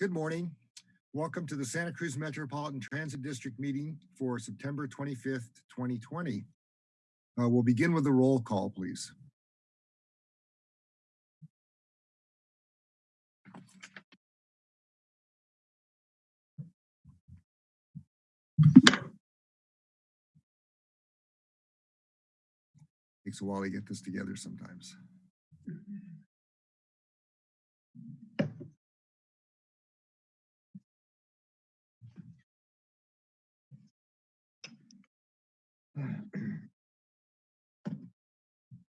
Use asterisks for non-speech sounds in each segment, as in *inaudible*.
Good morning. Welcome to the Santa Cruz Metropolitan Transit District meeting for September 25th, 2020. Uh, We'll begin with the roll call, please. Takes a while to get this together sometimes.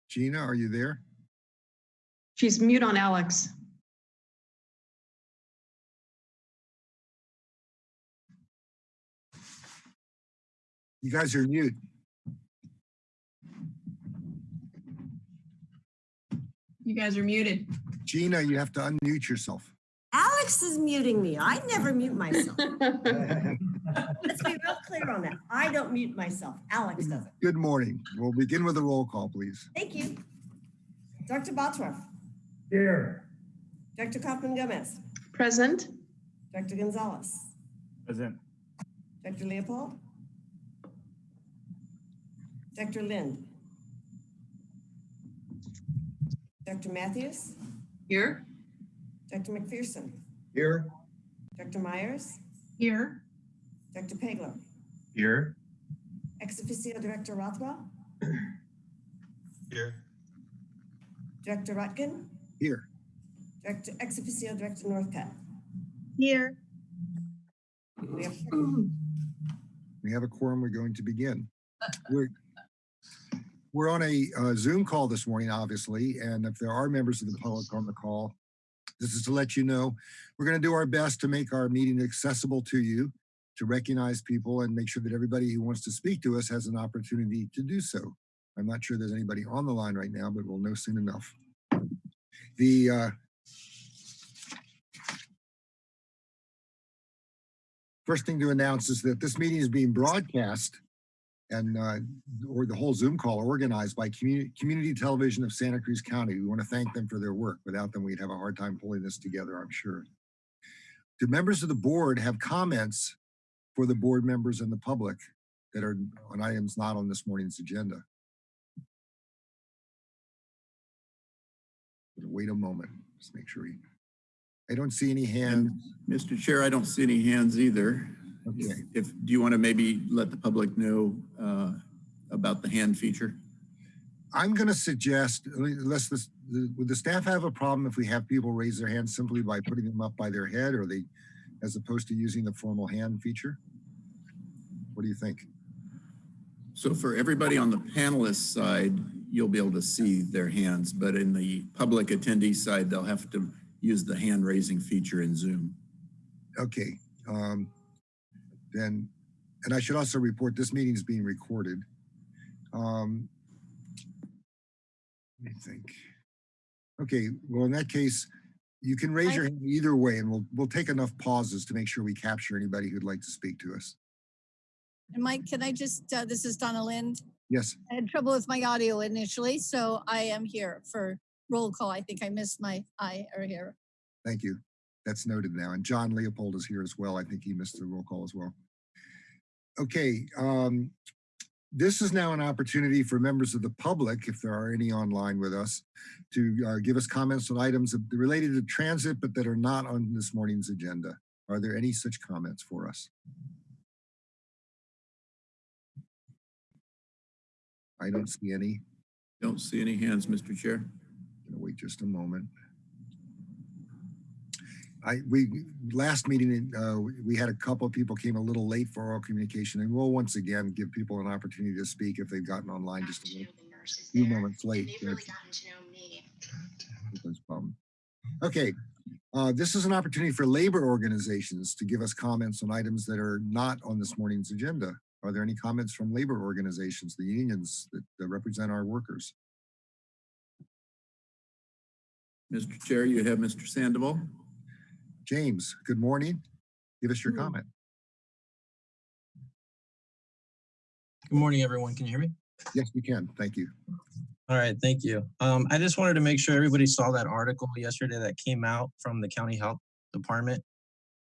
Gina, are you there? She's mute on Alex. You guys are mute. You guys are muted. Gina, you have to unmute yourself. Alex is muting me. I never mute myself. *laughs* Let's be real clear on that. I don't mute myself. Alex does it. Good morning. We'll begin with a roll call, please. Thank you. Dr. Bottorff, Here. Dr. Kaufman Gomez, Present. Dr. Gonzalez, Present. Dr. Leopold, Dr. Lind, Dr. Matthews, Here. Dr. McPherson, Here. Dr. Myers, Here. Dr. Pagler, Here. ex officio Director Rothwell, Here. Director Rotkin, Here. Director, ex officio Director Northcutt. Here. We have We have a quorum. We're going to begin. We're, we're on a uh, Zoom call this morning, obviously, and if there are members of the public on the call, this is to let you know, we're going to do our best to make our meeting accessible to you, to recognize people and make sure that everybody who wants to speak to us has an opportunity to do so. I'm not sure there's anybody on the line right now, but we'll know soon enough. The uh, First thing to announce is that this meeting is being broadcast and uh, or the whole Zoom call organized by Community, Community Television of Santa Cruz County. We want to thank them for their work. Without them, we'd have a hard time pulling this together, I'm sure. Do members of the board have comments for the board members and the public that are on items not on this morning's agenda? Wait a moment, just make sure. we- I don't see any hands. Mr. Chair, I don't see any hands either. Okay. If, do you want to maybe let the public know uh, about the hand feature? I'm going to suggest, unless this, the- would the staff have a problem if we have people raise their hands simply by putting them up by their head or they, as opposed to using the formal hand feature? What do you think? So for everybody on the panelist side, you'll be able to see their hands, but in the public attendee side, they'll have to use the hand raising feature in Zoom. Okay, um, then, and I should also report this meeting is being recorded. Um, let me think. Okay, well, in that case, you can raise your hand either way and we'll, we'll take enough pauses to make sure we capture anybody who'd like to speak to us. And Mike, can I just, uh, this is Donna Lind. Yes, I had trouble with my audio initially, so I am here for roll call. I think I missed my I or here. Thank you. That's noted now. And John Leopold is here as well. I think he missed the roll call as well. Okay, um, this is now an opportunity for members of the public, if there are any online with us, to uh, give us comments on items related to transit, but that are not on this morning's agenda. Are there any such comments for us? I don't see any. Don't see any hands, Mr. Chair. Gonna wait just a moment. I, we, last meeting, uh, we- we had a couple of people came a little late for oral communication and we'll once again give people an opportunity to speak if they've gotten online just a little few moments late. They've really gotten to know me. That's a problem. Okay, uh, this is an opportunity for labor organizations to give us comments on items that are not on this morning's agenda. Are there any comments from labor organizations, the unions that, that represent our workers? Mr. Chair, you have Mr. Sandoval. James, good morning. Give us your Hmm. comment. Good morning, everyone. Can you hear me? Yes, we can. Thank you. All right, thank you. Um, I just wanted to make sure everybody saw that article yesterday that came out from the county health department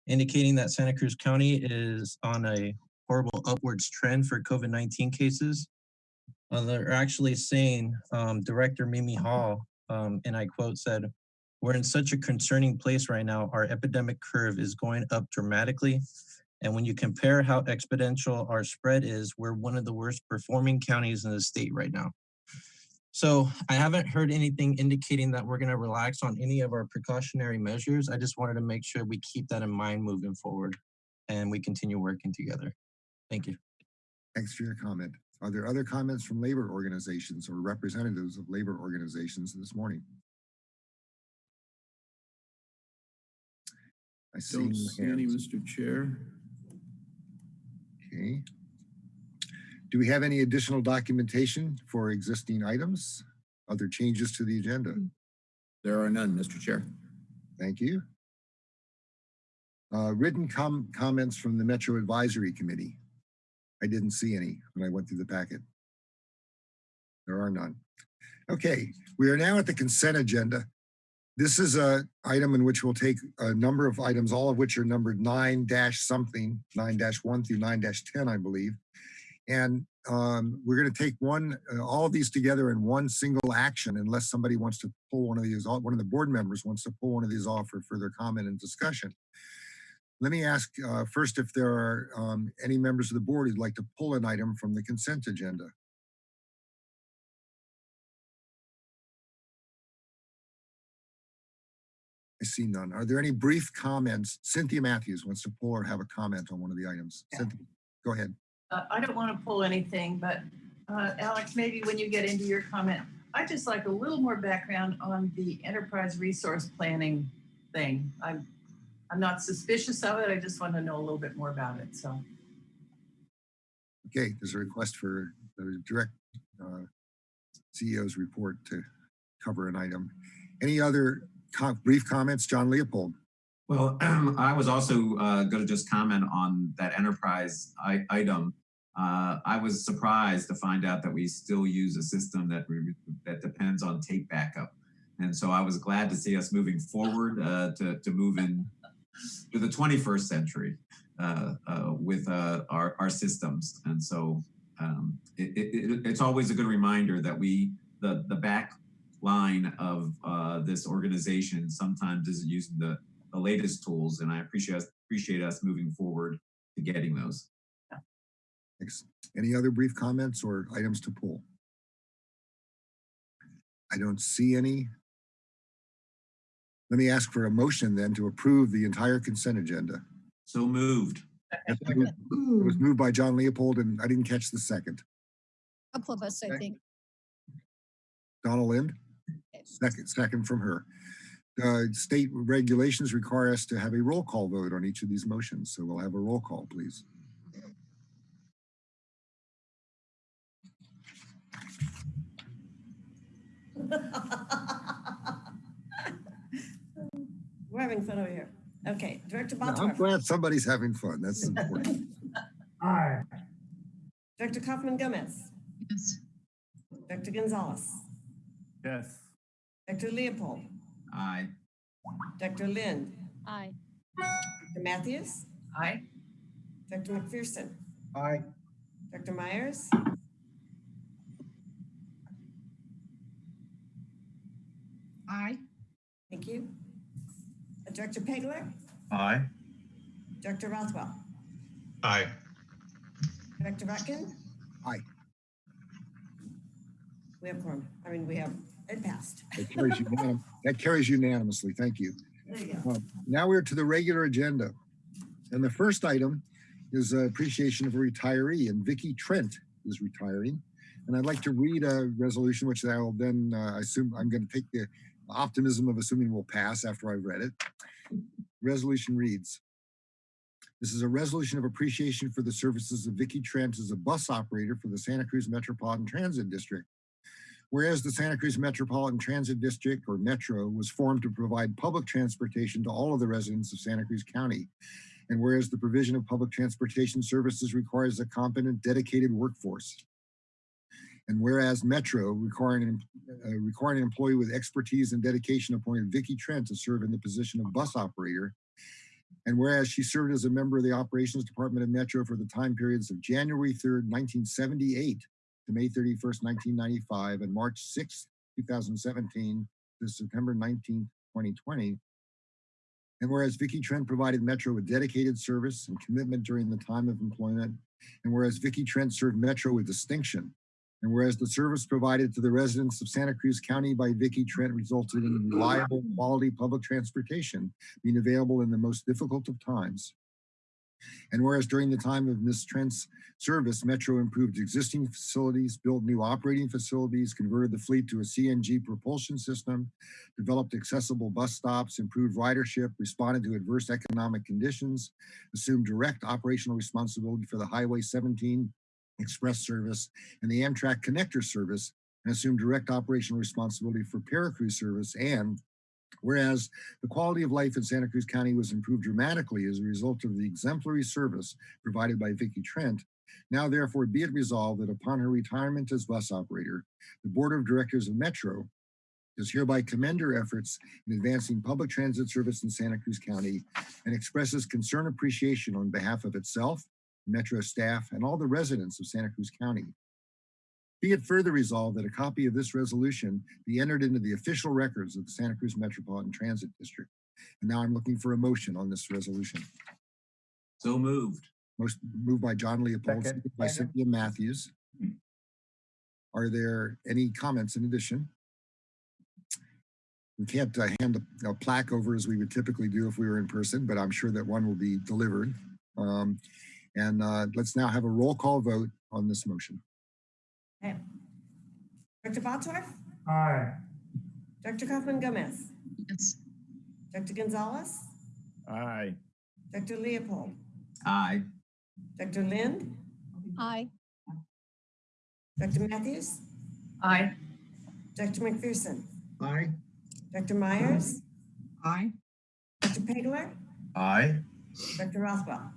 indicating that Santa Cruz County is on a horrible upwards trend for COVID-19 cases. Uh, they're actually saying, um, Director Mimi Hall, um, and I quote said, we're in such a concerning place right now. Our epidemic curve is going up dramatically. And when you compare how exponential our spread is, we're one of the worst performing counties in the state right now. So I haven't heard anything indicating that we're gonna relax on any of our precautionary measures. I just wanted to make sure we keep that in mind moving forward and we continue working together. Thank you. Thanks for your comment. Are there other comments from labor organizations or representatives of labor organizations this morning? I see Don't see any, hands. Mr. Chair. Okay. Do we have any additional documentation for existing items? Other changes to the agenda? There are none, Mr. Chair. Thank you. Uh, written com- comments from the Metro Advisory Committee. I didn't see any when I went through the packet. There are none. Okay, we are now at the consent agenda. This is a item in which we'll take a number of items, all of which are numbered nine dash something, nine dash one through nine dash 10, I believe. And um, we're going to take one, uh, all of these together in one single action unless somebody wants to pull one of these, off- one of the board members wants to pull one of these off for further comment and discussion. Let me ask uh, first if there are um, any members of the board who'd like to pull an item from the consent agenda. I see none. Are there any brief comments? Cynthia Matthews wants to pull or have a comment on one of the items. Yeah. Cynthia, go ahead. Uh, I don't want to pull anything, but uh, Alex, maybe when you get into your comment, I'd just like a little more background on the enterprise resource planning thing. I'm, I'm not suspicious of it. I just want to know a little bit more about it. So Okay, there's a request for the direct uh, CEO's report to cover an item. Any other brief comments? John Leopold. Well, *clears throat* I was also uh, going to just comment on that enterprise item. Uh, I was surprised to find out that we still use a system that that depends on tape backup, and so I was glad to see us moving forward uh, to to move in to the 21st century uh, uh, with uh, our our systems. And so um, it, it, it's always a good reminder that we the the back line of uh, this organization sometimes isn't using the the latest tools, and I appreciate appreciate us moving forward to getting those. Thanks. Any other brief comments or items to pull? I don't see any. Let me ask for a motion then to approve the entire consent agenda. So moved. It was moved by John Leopold and I didn't catch the second. Couple of us, I think. Donna Lind? Second, second from her. Uh, state regulations require us to have a roll call vote on each of these motions, so we'll have a roll call, please. *laughs* We're having fun over here. Okay, Director I'm glad somebody's having fun. That's important. *laughs* Aye. Director Kaufman Gomez, yes. Director Gonzalez, Yes. Director Leopold, Aye. Dr. Lind, Aye. Dr. Matthews, Aye. Dr. McPherson, Aye. Dr. Myers, Aye. thank you. Uh, Director Pegler, Aye. Director Rothwell, Aye. Director Rotkin. Aye. We have quorum. I mean, we have, it passed. *laughs* That carries that carries unanimously. Thank you. There you go. Uh, Now we're to the regular agenda. And the first item is uh, appreciation of a retiree, and Vicky Trent is retiring. And I'd like to read a resolution, which I will then uh, assume, I'm going to take the optimism of assuming will pass after I've read it. Resolution reads, this is a resolution of appreciation for the services of Vicky Trent as a bus operator for the Santa Cruz Metropolitan Transit District. Whereas the Santa Cruz Metropolitan Transit District, or Metro, was formed to provide public transportation to all of the residents of Santa Cruz County. And whereas the provision of public transportation services requires a competent, dedicated workforce. And whereas Metro, requiring an, uh, requiring an employee with expertise and dedication, appointed Vicky Trent to serve in the position of bus operator. And whereas she served as a member of the Operations Department of Metro for the time periods of January 3rd, 1978 to May 31st, 1995, and March 6th, 2017 to September 19th, 2020. And whereas Vicki Trent provided Metro with dedicated service and commitment during the time of employment, and whereas Vicki Trent served Metro with distinction, and whereas the service provided to the residents of Santa Cruz County by Vicki Trent resulted in reliable, quality public transportation being available in the most difficult of times. And whereas during the time of Ms. Trent's service, Metro improved existing facilities, built new operating facilities, converted the fleet to a CNG propulsion system, developed accessible bus stops, improved ridership, responded to adverse economic conditions, assumed direct operational responsibility for the Highway 17 Express service and the Amtrak Connector service, and assumed direct operational responsibility for Paracruz service and Whereas the quality of life in Santa Cruz County was improved dramatically as a result of the exemplary service provided by Vicky Trent, now therefore be it resolved that upon her retirement as bus operator, the Board of Directors of Metro does hereby commend her efforts in advancing public transit service in Santa Cruz County and expresses concern appreciation on behalf of itself, Metro staff, and all the residents of Santa Cruz County. Be it further resolved that a copy of this resolution be entered into the official records of the Santa Cruz Metropolitan Transit District. And now I'm looking for a motion on this resolution. So moved. Most moved by John Leopold, Second. seconded by Cynthia Matthews. Are there any comments in addition? We can't uh, hand a- a plaque over as we would typically do if we were in person, but I'm sure that one will be delivered. Um, And uh, let's now have a roll call vote on this motion. Okay. Dr. Bottorff? Aye. Dr. Kaufman Gomez? Yes. Dr. Gonzalez? Aye. Dr. Leopold? Aye. Dr. Lind? Aye. Dr. Matthews? Aye. Dr. McPherson? Aye. Dr. Myers? Aye. Dr. Pegler? Aye. Dr. Rothwell?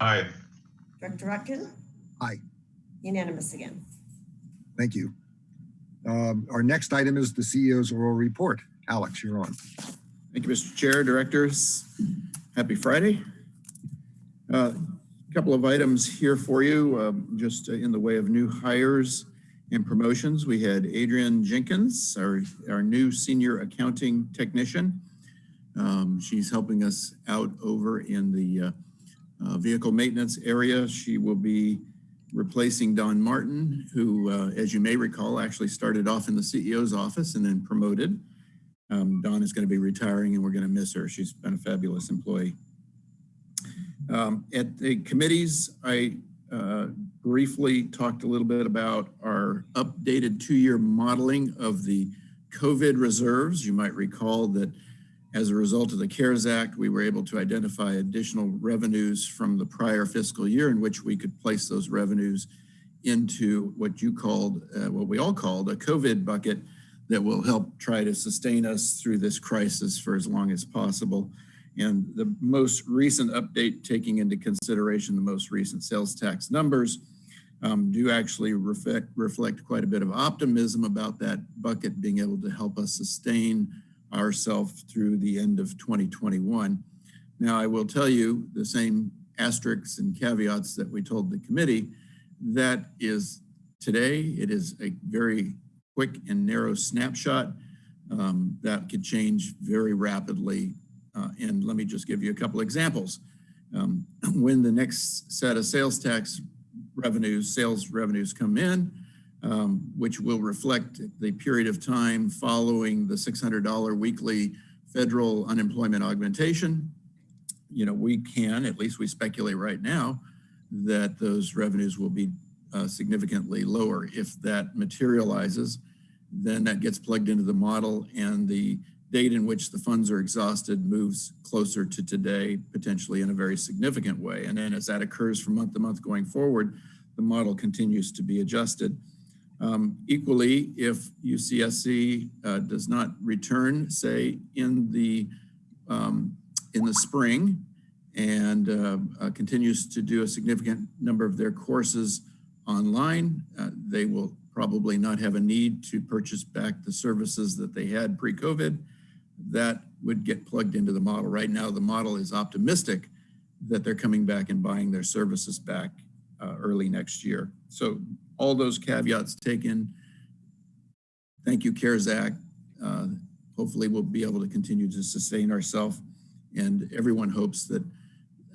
Aye. Dr. Rotkin? Aye. Unanimous again. Thank you. Um, Our next item is the CEO's oral report. Alex, you're on. Thank you, Mr. Chair, directors. Happy Friday. A Couple of items here for you, um, just in the way of new hires and promotions. We had Adrian Jenkins, our, our new senior accounting technician. Um, She's helping us out over in the uh, uh, vehicle maintenance area. She will be replacing Dawn Martin, who, uh, as you may recall, actually started off in the CEO's office and then promoted. Um, Dawn is going to be retiring and we're going to miss her. She's been a fabulous employee. Um, at the committees, I uh, briefly talked a little bit about our updated two-year modeling of the COVID reserves. You might recall that as a result of the CARES Act, we were able to identify additional revenues from the prior fiscal year in which we could place those revenues into what you called, uh, what we all called a COVID bucket that will help try to sustain us through this crisis for as long as possible. And the most recent update, taking into consideration the most recent sales tax numbers, um, do actually reflect, reflect quite a bit of optimism about that bucket being able to help us sustain ourselves through the end of 2021. Now, I will tell you the same asterisks and caveats that we told the committee. That is today, it is a very quick and narrow snapshot um, that could change very rapidly. Uh, and let me just give you a couple examples. Um, *clears throat* when the next set of sales tax revenues, sales revenues come in, um, which will reflect the period of time following the $600 weekly federal unemployment augmentation, you know, we can, at least we speculate right now, that those revenues will be uh, significantly lower. If that materializes, then that gets plugged into the model and the date in which the funds are exhausted moves closer to today, potentially in a very significant way. And then as that occurs from month to month going forward, the model continues to be adjusted. Um, equally, if UCSC uh, does not return, say in the um, in the spring, and uh, uh, continues to do a significant number of their courses online, uh, they will probably not have a need to purchase back the services that they had pre-COVID. that would get plugged into the model. Right now, the model is optimistic that they're coming back and buying their services back uh, early next year. So all those caveats taken. Thank you, CARES Act. Uh, hopefully we'll be able to continue to sustain ourselves and everyone hopes that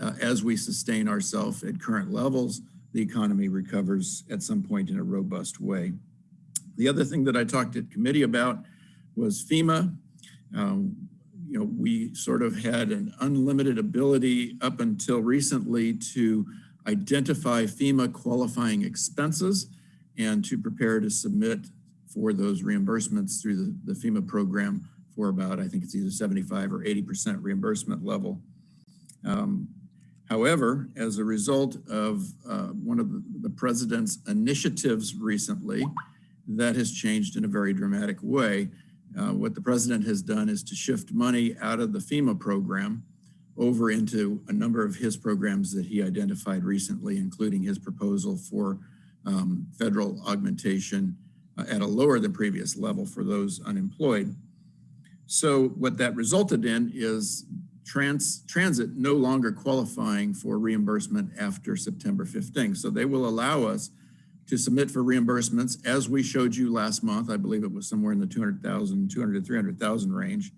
uh, as we sustain ourselves at current levels, the economy recovers at some point in a robust way. The other thing that I talked at committee about was FEMA. Um, you know, we sort of had an unlimited ability up until recently to identify FEMA qualifying expenses and to prepare to submit for those reimbursements through the, the FEMA program for about, I think it's either 75 or 80% reimbursement level. Um, however, as a result of uh, one of the, president's initiatives recently, that has changed in a very dramatic way. Uh, what the president has done is to shift money out of the FEMA program over into a number of his programs that he identified recently, including his proposal for um, federal augmentation uh, at a lower than previous level for those unemployed. So what that resulted in is trans, transit no longer qualifying for reimbursement after September 15th. So they will allow us to submit for reimbursements as we showed you last month. I believe it was somewhere in the 200,000, 200 to 300,000 range.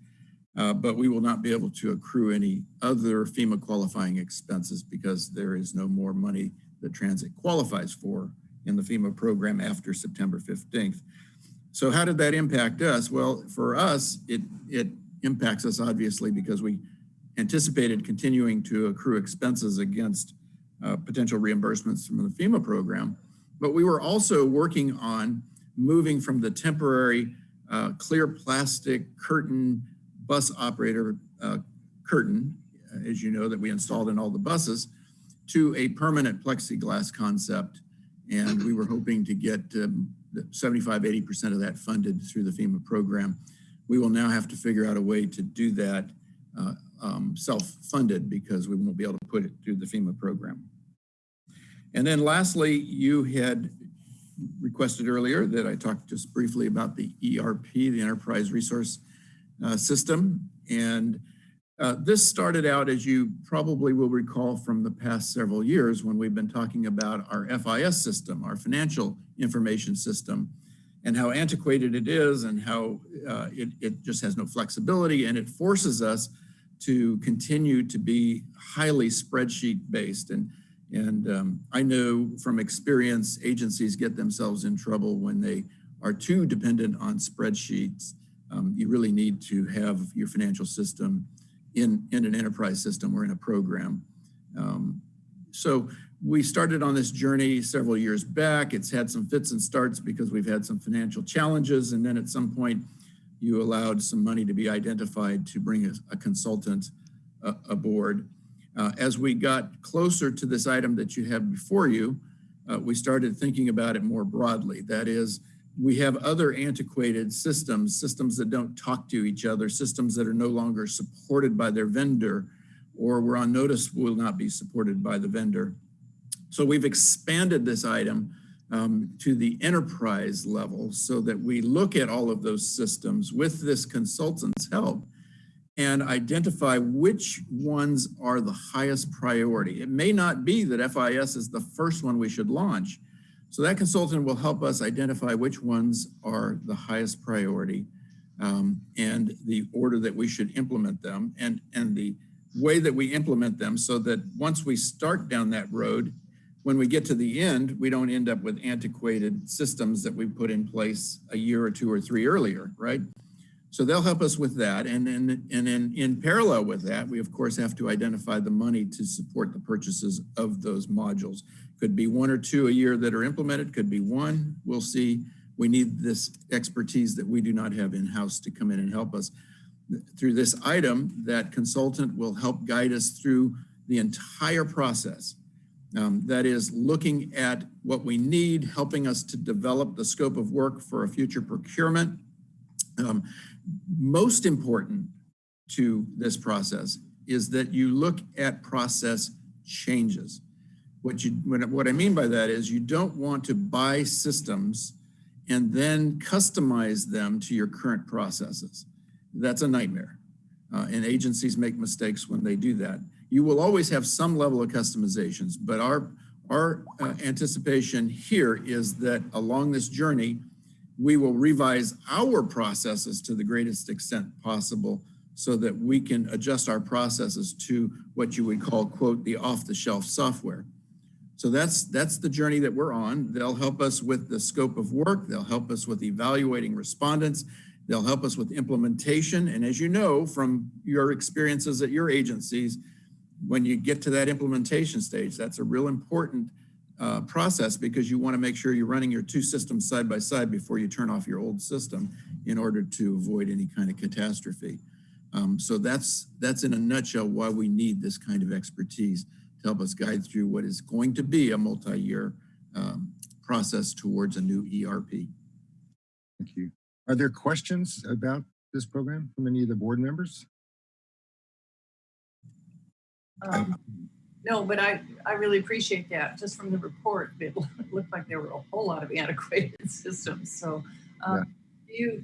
Uh, but we will not be able to accrue any other FEMA qualifying expenses because there is no more money that transit qualifies for in the FEMA program after September 15th. So how did that impact us? Well, for us, it, it impacts us obviously because we anticipated continuing to accrue expenses against uh, potential reimbursements from the FEMA program. But we were also working on moving from the temporary uh, clear plastic curtain bus operator uh, curtain, uh, as you know, that we installed in all the buses, to a permanent plexiglass concept. And we were hoping to get um, 75, 80% of that funded through the FEMA program. We will now have to figure out a way to do that uh, um, self-funded because we won't be able to put it through the FEMA program. And then lastly, you had requested earlier that I talked just briefly about the ERP, the Enterprise Resource uh, System. And uh, this started out, as you probably will recall from the past several years when we've been talking about our FIS system, our financial information system, and how antiquated it is and how uh, it, it just has no flexibility and it forces us to continue to be highly spreadsheet based. And and um, I know from experience, agencies get themselves in trouble when they are too dependent on spreadsheets. Um, you really need to have your financial system in, in an enterprise system or in a program. Um, so we started on this journey several years back. It's had some fits and starts because we've had some financial challenges. And then at some point, you allowed some money to be identified to bring a, a consultant uh, aboard. Uh, as we got closer to this item that you have before you, uh, we started thinking about it more broadly. That is, we have other antiquated systems, systems that don't talk to each other, systems that are no longer supported by their vendor, or we're on notice will not be supported by the vendor. So we've expanded this item um, to the enterprise level so that we look at all of those systems with this consultant's help and identify which ones are the highest priority. It may not be that FIS is the first one we should launch. So that consultant will help us identify which ones are the highest priority um, and the order that we should implement them and, and the way that we implement them so that once we start down that road, when we get to the end, we don't end up with antiquated systems that we put in place a year or two or three earlier, right? So they'll help us with that. And then and in, in parallel with that, we of course have to identify the money to support the purchases of those modules. Could be one or two a year that are implemented, could be one. We'll see. We need this expertise that we do not have in-house to come in and help us. Through this item, that consultant will help guide us through the entire process. Um, that is looking at what we need, helping us to develop the scope of work for a future procurement, um, most important to this process is that you look at process changes. What, you, what I mean by that is you don't want to buy systems and then customize them to your current processes. That's a nightmare. Uh, and agencies make mistakes when they do that. You will always have some level of customizations, but our, our uh, anticipation here is that along this journey, we will revise our processes to the greatest extent possible so that we can adjust our processes to what you would call, quote, the off-the-shelf software. So that's, that's the journey that we're on. They'll help us with the scope of work. They'll help us with evaluating respondents. They'll help us with implementation. And as you know from your experiences at your agencies, when you get to that implementation stage, that's a real important uh, process because you want to make sure you're running your two systems side by side before you turn off your old system in order to avoid any kind of catastrophe. Um, so that's, that's in a nutshell why we need this kind of expertise to help us guide through what is going to be a multi-year um, process towards a new ERP. Thank you. Are there questions about this program from any of the board members? Um, No, but I, I really appreciate that. Just from the report, it *laughs* looked like there were a whole lot of antiquated *laughs* systems. So um, you,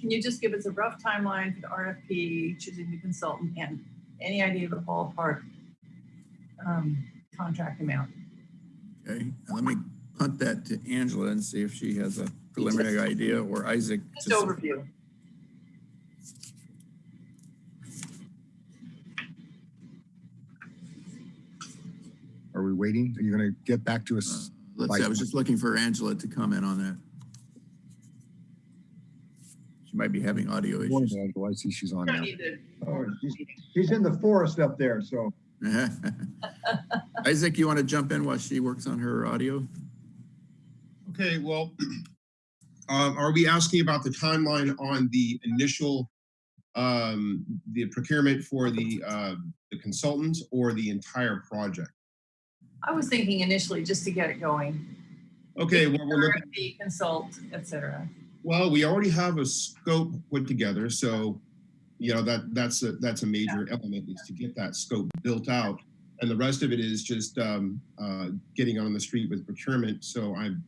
can you just give us a rough timeline for the RFP, choosing the consultant, and any idea of the ballpark um, contract amount? Okay, let me punt that to Angela and see if she has a preliminary idea or Isaac. Just to- overview. Are we waiting? Are you going to get back to Uh, us? Let's see, I was just looking for Angela to comment on that. She might be having audio Morning, issues. Angela. I see she's on now. Oh, she's, she's in the forest up there, so. *laughs* Isaac, you want to jump in while she works on her audio? Okay, well, *clears throat* um, are we asking about the timeline on the initial, um, the procurement for the, um, the consultants or the entire project? I was thinking initially just to get it going. Okay, well, we're looking, RFP, consult, et cetera. well, we already have a scope put together, so, you know, that, that's a, that's a major element is to get that scope built out. And the rest of it is just, um, uh, getting on the street with procurement. So I'm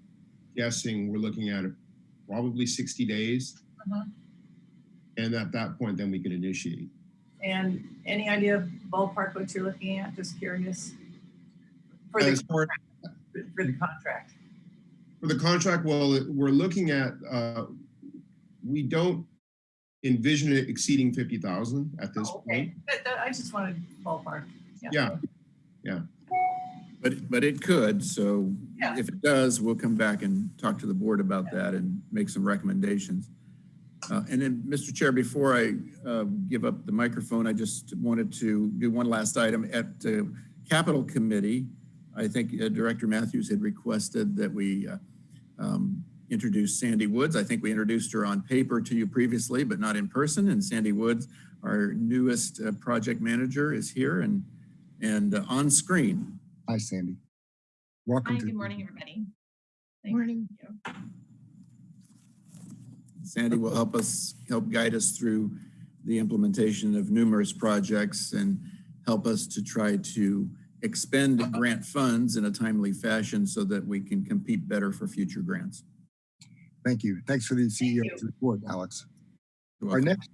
guessing we're looking at probably 60 days. Uh-huh. And at that point, then we could initiate. And any idea of ballpark what you're looking at? Just curious. For the, far for the contract. for the contract, well, we're looking at, uh, we don't envision it exceeding 50,000 at this Oh, point. Okay, That- that- I just wanted ballpark. Yeah. Yeah. But, but it could, so Yeah. if it does, we'll come back and talk to the board about that and make some recommendations. Uh, And then, Mr. Chair, before I uh, give up the microphone, I just wanted to do one last item. At the Capital Committee, I think uh, Director Matthews had requested that we uh, um, introduce Sandy Woods. I think we introduced her on paper to you previously, but not in person. And Sandy Woods, our newest uh, project manager, is here and, and uh, on screen. Hi, Sandy. Welcome Hi, to. good morning, everybody. Morning. You. Sandy will help us, help guide us through the implementation of numerous projects and help us to try to expend grant funds in a timely fashion so that we can compete better for future grants. Thank you. Thanks for the CEO's report, Alex. Our next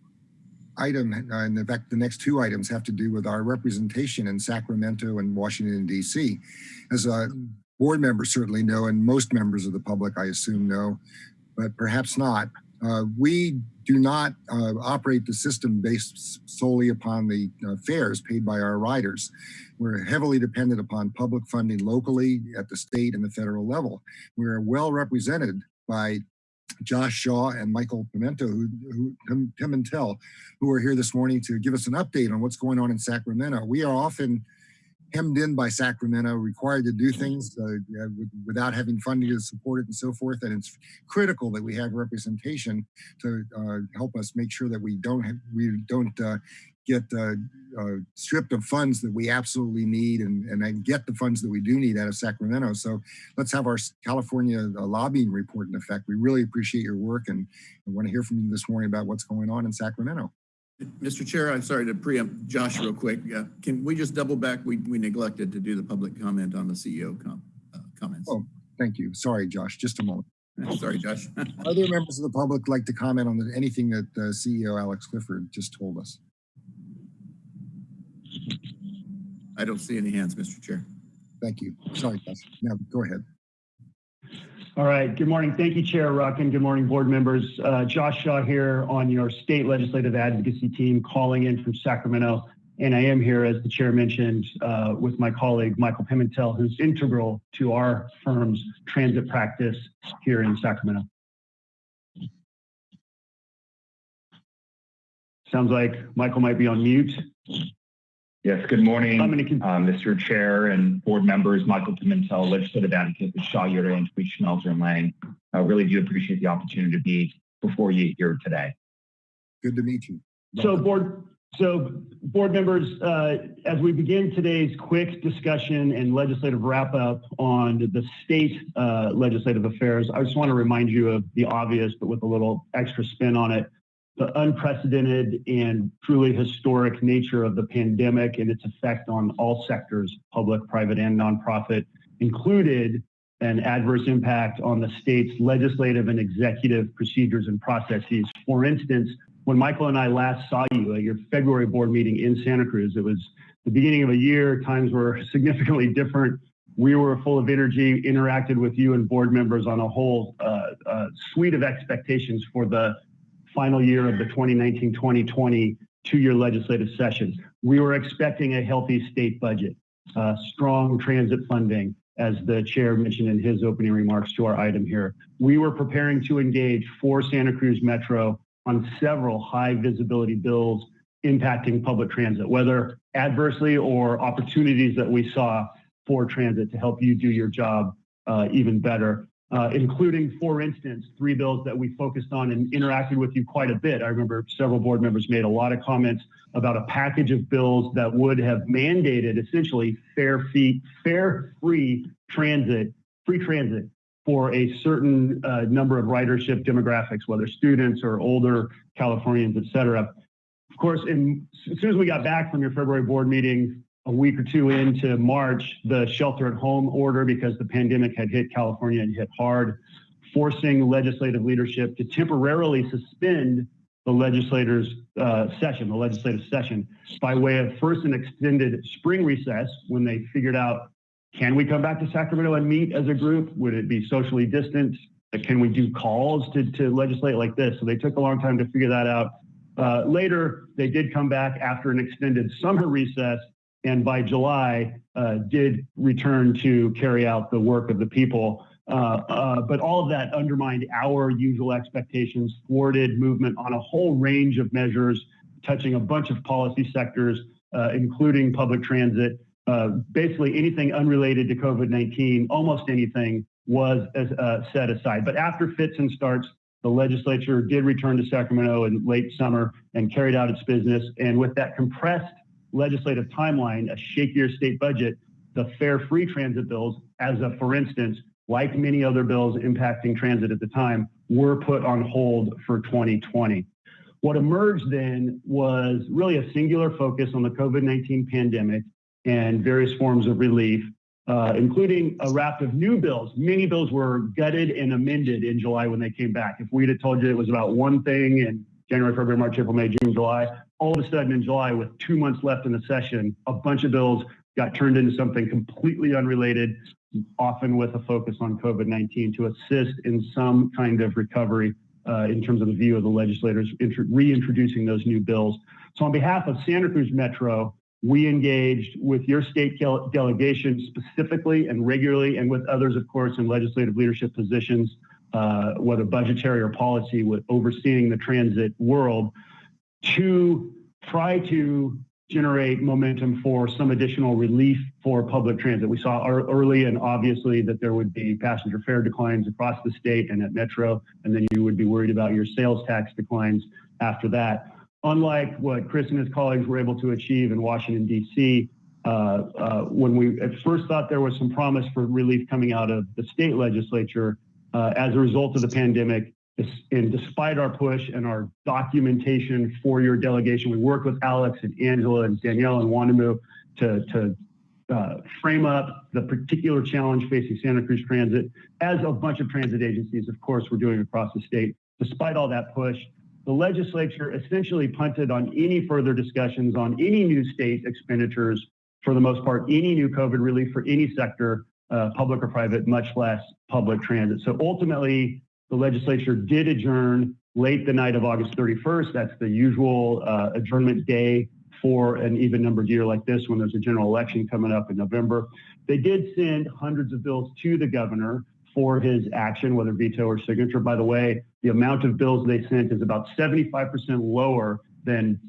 item, uh, and in fact, the next two items have to do with our representation in Sacramento and Washington DC. As uh, board members certainly know, and most members of the public, I assume, know, but perhaps not, uh, we do not uh, operate the system based solely upon the uh, fares paid by our riders. We're heavily dependent upon public funding locally at the state and the federal level. We're well represented by Josh Shaw and Michael Pimentel, who, who Tim, and Tell, who are here this morning to give us an update on what's going on in Sacramento. We are often hemmed in by Sacramento, required to do things uh, without having funding to support it and so forth. And it's critical that we have representation to uh, help us make sure that we don't have, we don't uh, get uh, uh, stripped of funds that we absolutely need and, and then get the funds that we do need out of Sacramento. So let's have our California uh, lobbying report in effect. We really appreciate your work and I want to hear from you this morning about what's going on in Sacramento. Mr. Chair, I'm sorry to preempt Josh real quick. Uh, Can we just double back? We, we neglected to do the public comment on the CEO com, uh, comments. Oh. Thank you. Sorry, Josh, just a moment. *laughs* Sorry, Josh. Other members of the public like to comment on the- anything that uh, CEO Alex Clifford just told us? I don't see any hands, Mr. Chair. Thank you. Sorry, Gus. Now, go ahead. All right. Good morning. Thank you, Chair Rotkin. Good morning, board members. Uh, Josh Shaw here on your state legislative advocacy team calling in from Sacramento. And I am here, as the chair mentioned, uh, with my colleague, Michael Pimentel, who's integral to our firm's transit practice here in Sacramento. Sounds like Michael might be on mute. Yes, good morning, I'm going to uh, Mr. Chair and board members, Michael Pimentel, legislative advocate with Shaw, Yoder, Antwih, Schmelzer, and Lange. I really do appreciate the opportunity to be before you here today. Good to meet you. So board, so board members, uh, as we begin today's quick discussion and legislative wrap up on the state uh, legislative affairs, I just want to remind you of the obvious, but with a little extra spin on it. The unprecedented and truly historic nature of the pandemic and its effect on all sectors, public, private, and nonprofit, included an adverse impact on the state's legislative and executive procedures and processes. For instance, when Michael and I last saw you at your February board meeting in Santa Cruz, it was the beginning of a year, times were *laughs* significantly different. We were full of energy, interacted with you and board members on a whole uh, uh, suite of expectations for the final year of the 2019-2020 two-year legislative session. We were expecting a healthy state budget, uh, strong transit funding, as the chair mentioned in his opening remarks to our item here. We were preparing to engage for Santa Cruz Metro on several high visibility bills impacting public transit, whether adversely or opportunities that we saw for transit to help you do your job uh, even better uh, including, for instance, three bills that we focused on and interacted with you quite a bit. I remember several board members made a lot of comments about a package of bills that would have mandated essentially fair fee, fair free transit, free transit for a certain uh, number of ridership demographics, whether students or older Californians, et cetera. Of course, in, as soon as we got back from your February board meeting, a week or two into March, the shelter at home order, because the pandemic had hit California and hit hard, forcing legislative leadership to temporarily suspend the legislators' uh, session, the legislative session, by way of first an extended spring recess when they figured out can we come back to Sacramento and meet as a group? Would it be socially distant? Can we do calls to, to legislate like this? So they took a long time to figure that out. Uh, later, they did come back after an extended summer *laughs* recess and by July uh, did return to carry out the work of the people. Uh, uh, but all of that undermined our usual expectations, thwarted movement on a whole range of measures, touching a bunch of policy sectors, uh, including public transit. Uh, basically, anything unrelated to COVID 19, almost anything was uh, set aside. But after fits and starts, the legislature did return to Sacramento in late summer and carried out its business. And with that compressed legislative timeline, a shakier state budget, the fare free transit bills, as a for instance, like many other bills impacting transit at the time, were put on hold for 2020. What emerged then was really a singular focus on the COVID 19 pandemic and various forms of relief, uh, including a raft of new bills. Many bills were gutted and amended in July when they came back. If we'd have told you it was about one thing in January, February, March, April, May, June, July, all of a sudden in July, with two months left in the session, a bunch of bills got turned into something completely unrelated, often with a focus on COVID 19 to assist in some kind of recovery uh, in terms of the view of the legislators reintroducing those new bills. So, on behalf of Santa Cruz Metro, we engaged with your state delegation specifically and regularly, and with others, of course, in legislative leadership positions, uh, whether budgetary or policy, with overseeing the transit world to try to generate momentum for some additional relief for public transit. We saw early and obviously that there would be passenger fare declines across the state and at Metro, and then you would be worried about your sales tax declines after that. Unlike what Chris and his colleagues were able to achieve in Washington, D.C., uh, uh, when we at first thought there was some promise for relief coming out of the state legislature, uh, as a result of the pandemic, and despite our push and our documentation for your delegation, we worked with Alex and Angela and Danielle and Wondimu to, to uh, frame up the particular challenge facing Santa Cruz Transit, as a bunch of transit agencies, of course, we're doing across the state. Despite all that push, the legislature essentially punted on any further discussions on any new state expenditures for the most part, any new COVID relief for any sector, uh, public or private, much less public transit. So ultimately, the legislature did adjourn late the night of August 31st. That's the usual uh, adjournment day for an even numbered year like this when there's a general election coming up in November. They did send hundreds of bills to the governor for his action, whether veto or signature. By the way, the amount of bills they sent is about 75% lower than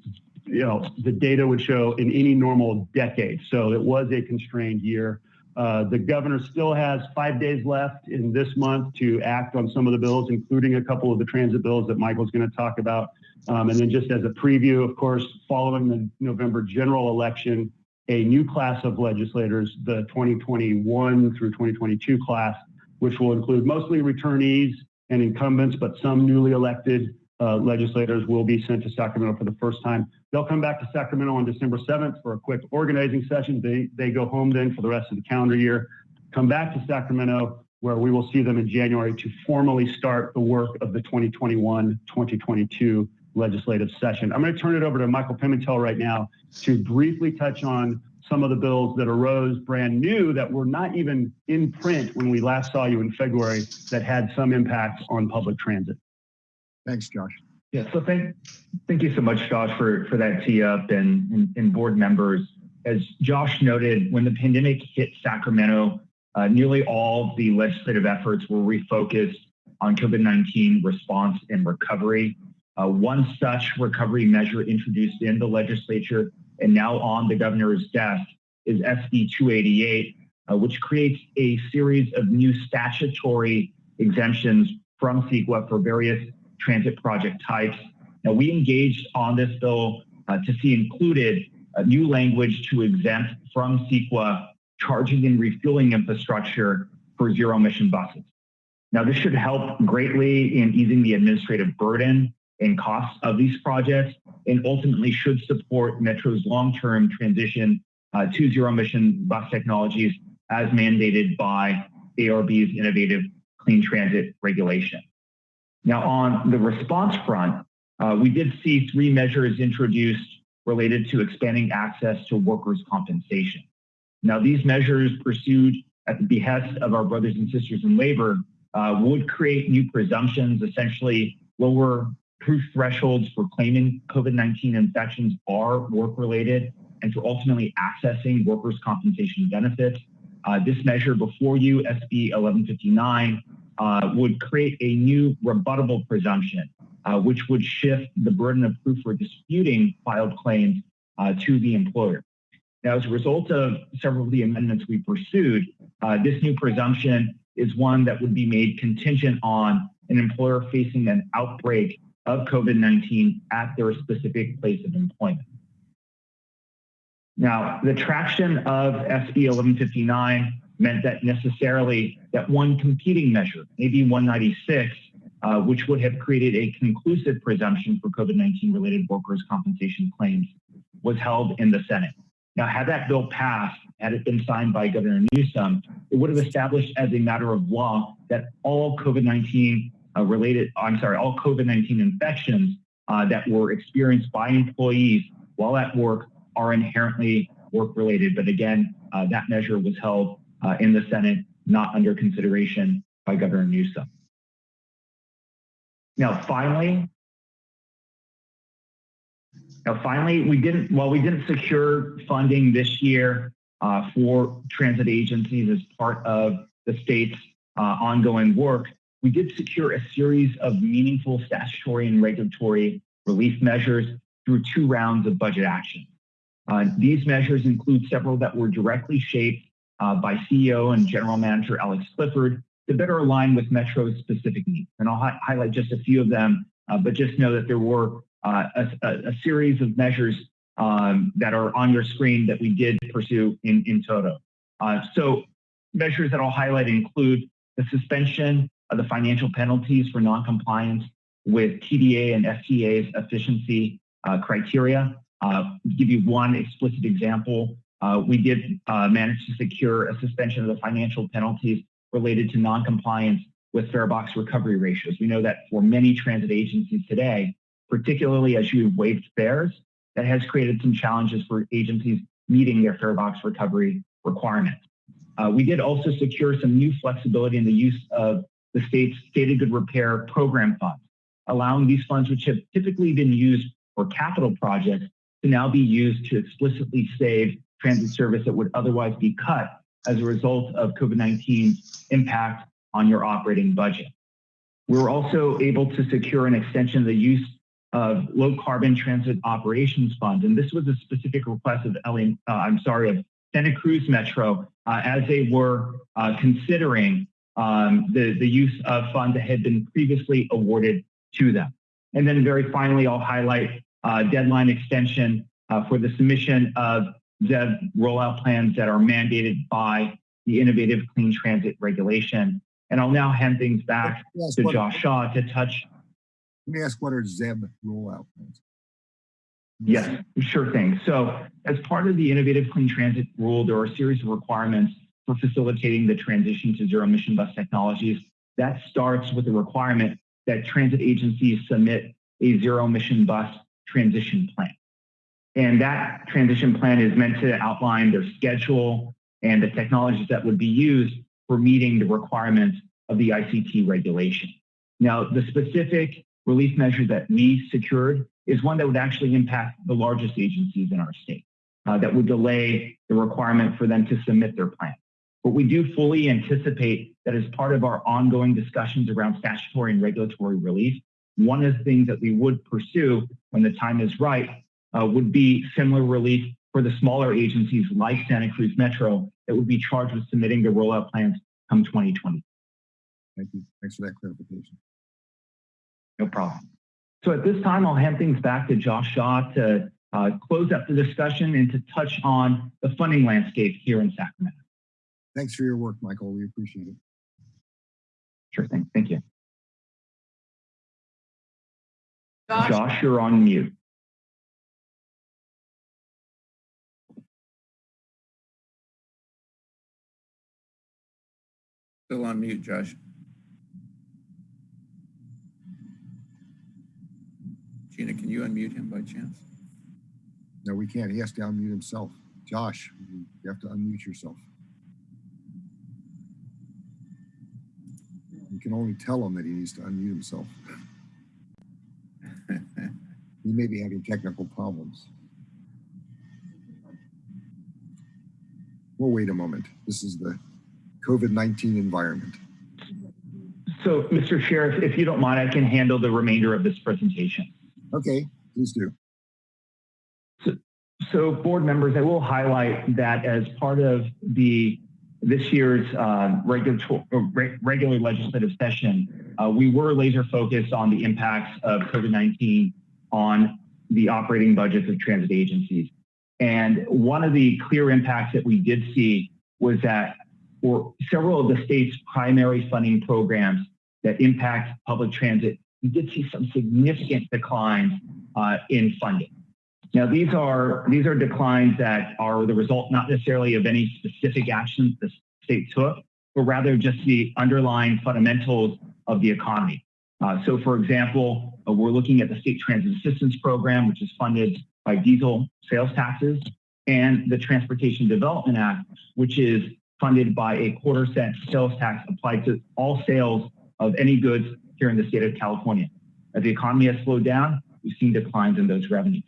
you know the data would show in any normal decade. So it was a constrained year. Uh, the governor still has five days left in this month to act on some of the bills, including a couple of the transit bills that Michael's going to talk about. Um, and then just as a preview, of course, following the November general election, a new class of legislators, the 2021 through 2022 class, which will include mostly returnees and incumbents, but some newly elected uh, legislators will be sent to Sacramento for the first time. They'll come back to Sacramento on December 7th for a quick organizing session. They, they go home then for the rest of the calendar year, come back to Sacramento where we will see them in January to formally start the work of the 2021-2022 legislative session. I'm going to turn it over to Michael Pimentel right now to briefly touch on some of the bills that arose brand new that were not even in print when we last saw you in February that had some impact on public transit. Thanks, Josh. Yeah, so thank thank you so much, Josh, for, for that tee up and, and, and board members. As Josh noted, when the pandemic hit Sacramento, uh, nearly all the legislative efforts were refocused on COVID-19 response and recovery. Uh, one such recovery measure introduced in the legislature and now on the governor's desk is SB 288, uh, which creates a series of new statutory exemptions from CEQA for various transit project types. Now, we engaged on this bill uh, to see included a new language to exempt from CEQA charging and refueling infrastructure for zero emission buses. Now, this should help greatly in easing the administrative burden and costs of these projects and ultimately should support Metro's long-term transition uh, to zero emission bus technologies as mandated by ARB's innovative clean transit regulation. Now, on the response front, uh, we did see three measures introduced related to expanding access to workers' compensation. Now, these measures pursued at the behest of our brothers and sisters in labor uh, would create new presumptions, essentially lower proof thresholds for claiming COVID-19 infections are work-related and for ultimately accessing workers' compensation benefits. Uh, this measure before you, SB 1159, uh, would create a new rebuttable presumption, uh, which would shift the burden of proof for disputing filed claims uh, to the employer. Now, as a result of several of the amendments we pursued, uh, this new presumption is one that would be made contingent on an employer facing an outbreak of COVID-19 at their specific place of employment. Now, the traction of SB 1159 meant that necessarily that one competing measure, AB 196, uh, which would have created a conclusive presumption for COVID-19 related workers' compensation claims, was held in the Senate. Now, had that bill passed, had it been signed by Governor Newsom, it would have established as a matter of law that all COVID-19 uh, related, I'm sorry, all COVID-19 infections uh, that were experienced by employees while at work are inherently work related. But again, uh, that measure was held uh, in the Senate, not under consideration by Governor Newsom. Now, finally, now finally, we didn't, while we didn't secure funding this year uh, for transit agencies as part of the state's uh, ongoing work, we did secure a series of meaningful statutory and regulatory relief measures through two rounds of budget action. Uh, these measures include several that were directly shaped uh, by CEO and General Manager Alex Clifford to better align with Metro's specific needs. And I'll hi highlight just a few of them, uh, but just know that there were uh, a, a, series of measures um, that are on your screen that we did pursue in, in toto. Uh, so measures that I'll highlight include the suspension of the financial penalties for noncompliance with TDA and FTA's efficiency uh, criteria. Uh, give you one explicit example. Uh, we did uh, manage to secure a suspension of the financial penalties related to noncompliance with fare box recovery ratios. We know that for many transit agencies today, particularly as you've waived fares, that has created some challenges for agencies meeting their fare box recovery requirements. Uh, we did also secure some new flexibility in the use of the state's stated good repair program funds, allowing these funds, which have typically been used for capital projects, to now be used to explicitly save transit service that would otherwise be cut as a result of COVID-19's impact on your operating budget. We were also able to secure an extension of the use of low carbon transit operations fund. And this was a specific request of LA, uh, I'm sorry, of Santa Cruz Metro uh, as they were uh, considering um, the, the use of funds that had been previously awarded to them. And then very finally, I'll highlight uh, deadline extension uh, for the submission of ZEB rollout plans that are mandated by the Innovative Clean Transit Regulation. And I'll now hand things back to Josh Shaw to touch. Let me ask what are ZEB rollout plans? Yes, sure thing. So as part of the Innovative Clean Transit Rule, there are a series of requirements for facilitating the transition to zero emission bus technologies. That starts with the requirement that transit agencies submit a zero emission bus transition plan. And that transition plan is meant to outline their schedule and the technologies that would be used for meeting the requirements of the ICT regulation. Now, the specific relief measure that we secured is one that would actually impact the largest agencies in our state, uh, that would delay the requirement for them to submit their plan. But we do fully anticipate that as part of our ongoing discussions around statutory and regulatory relief, one of the things that we would pursue when the time is right uh, would be similar relief for the smaller agencies like Santa Cruz Metro that would be charged with submitting their rollout plans come 2020. Thank you. Thanks for that clarification. No problem. So at this time, I'll hand things back to Josh Shaw to uh, close up the discussion and to touch on the funding landscape here in Sacramento. Thanks for your work, Michael. We appreciate it. Sure thing. Thank you. Josh, Josh, you're on mute. Still on mute, Josh. Gina, can you unmute him by chance? No, we can't. He has to unmute himself. Josh, you have to unmute yourself. You can only tell him that he needs to unmute himself. *laughs* He may be having technical problems. We'll wait a moment. This is the COVID-19 environment. So, Mr. Sheriff, if you don't mind, I can handle the remainder of this presentation. Okay, please do. So, so board members, I will highlight that as part of the this year's uh, regulatory, re- regular legislative session, uh, we were laser focused on the impacts of COVID-19 on the operating budgets of transit agencies. And one of the clear impacts that we did see was that for several of the state's primary funding programs that impact public transit, we did see some significant declines uh, in funding. Now, these are these are declines that are the result not necessarily of any specific actions the state took, but rather just the underlying fundamentals of the economy. Uh, so, for example, uh, we're looking at the State Transit Assistance Program, which is funded by diesel sales taxes, and the Transportation Development Act, which is funded by a quarter cent sales tax applied to all sales of any goods here in the state of California. As the economy has slowed down, we've seen declines in those revenues.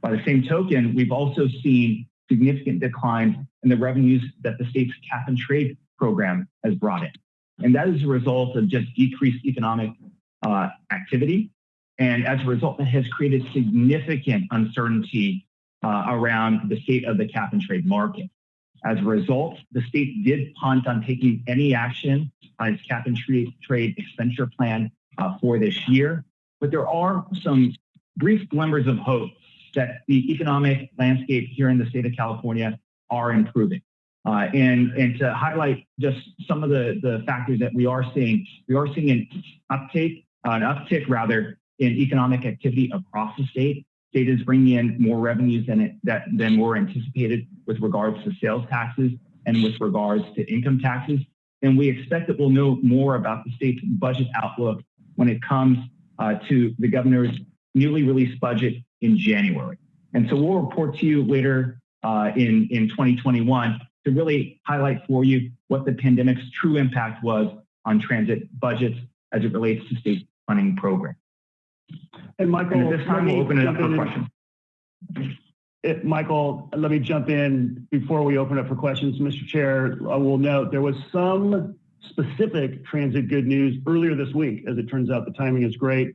By the same token, we've also seen significant declines in the revenues that the state's cap and trade program has brought in. And that is a result of just decreased economic uh, activity. And as a result, that has created significant uncertainty uh, around the state of the cap and trade market. As a result, the state did punt on taking any action on its cap and trade, trade expenditure plan uh, for this year. But there are some brief glimmers of hope that the economic landscape here in the state of California are improving. Uh, and, and to highlight just some of the, the factors that we are seeing, we are seeing an uptake, an uptick rather, in economic activity across the state. State is bringing in more revenues than, it, that, than were anticipated with regards to sales taxes and with regards to income taxes. And we expect that we'll know more about the state's budget outlook when it comes uh, to the governor's newly released budget in January. And so we'll report to you later uh, in, in 2021 to really highlight for you what the pandemic's true impact was on transit budgets as it relates to state funding programs. And Michael, And at this time, let we'll me open it up jump for in questions. It, Michael, let me jump in before we open up for questions. Mr. Chair, I will note there was some specific transit good news earlier this week. As it turns out, the timing is great.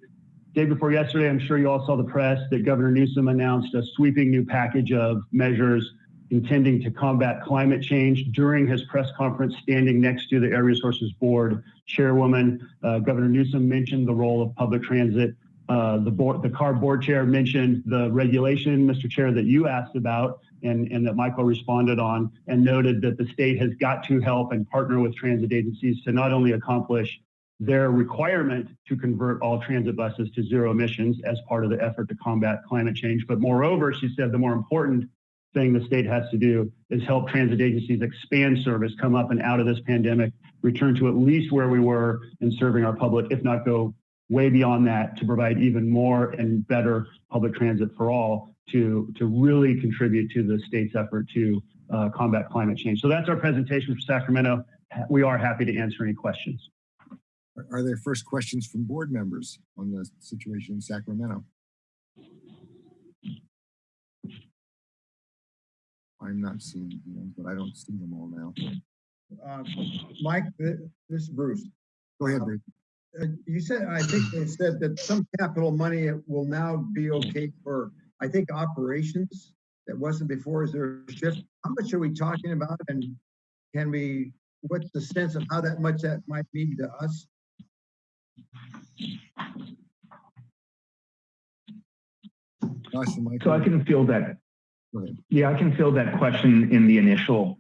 Day before yesterday, I'm sure you all saw the press that Governor Newsom announced a sweeping new package of measures intending to combat climate change during his press conference standing next to the Air Resources Board chairwoman. Uh, Governor Newsom mentioned the role of public transit Uh, the board, the CARB board chair mentioned the regulation, Mr. Chair, that you asked about and, and that Michael responded on and noted that the state has got to help and partner with transit agencies to not only accomplish their requirement to convert all transit buses to zero emissions as part of the effort to combat climate change, but moreover, she said the more important thing the state has to do is help transit agencies expand service, come up and out of this pandemic, return to at least where we were in serving our public, if not go way beyond that to provide even more and better public transit for all to, to really contribute to the state's effort to uh, combat climate change. So that's our presentation for Sacramento. We are happy to answer any questions. Are- Are there first questions from board members on the situation in Sacramento? I'm not seeing them, but I don't see them all now. Uh, Mike, this is Bruce. Go ahead, Bruce. Uh, You said, I think they said that some capital money will now be okay for, I think, operations that wasn't before. Is there a shift? How much are we talking about? And can we, what's the sense of how that much that might mean to us? Josh and Michael. So I can feel that. Yeah, I can feel that question in the initial.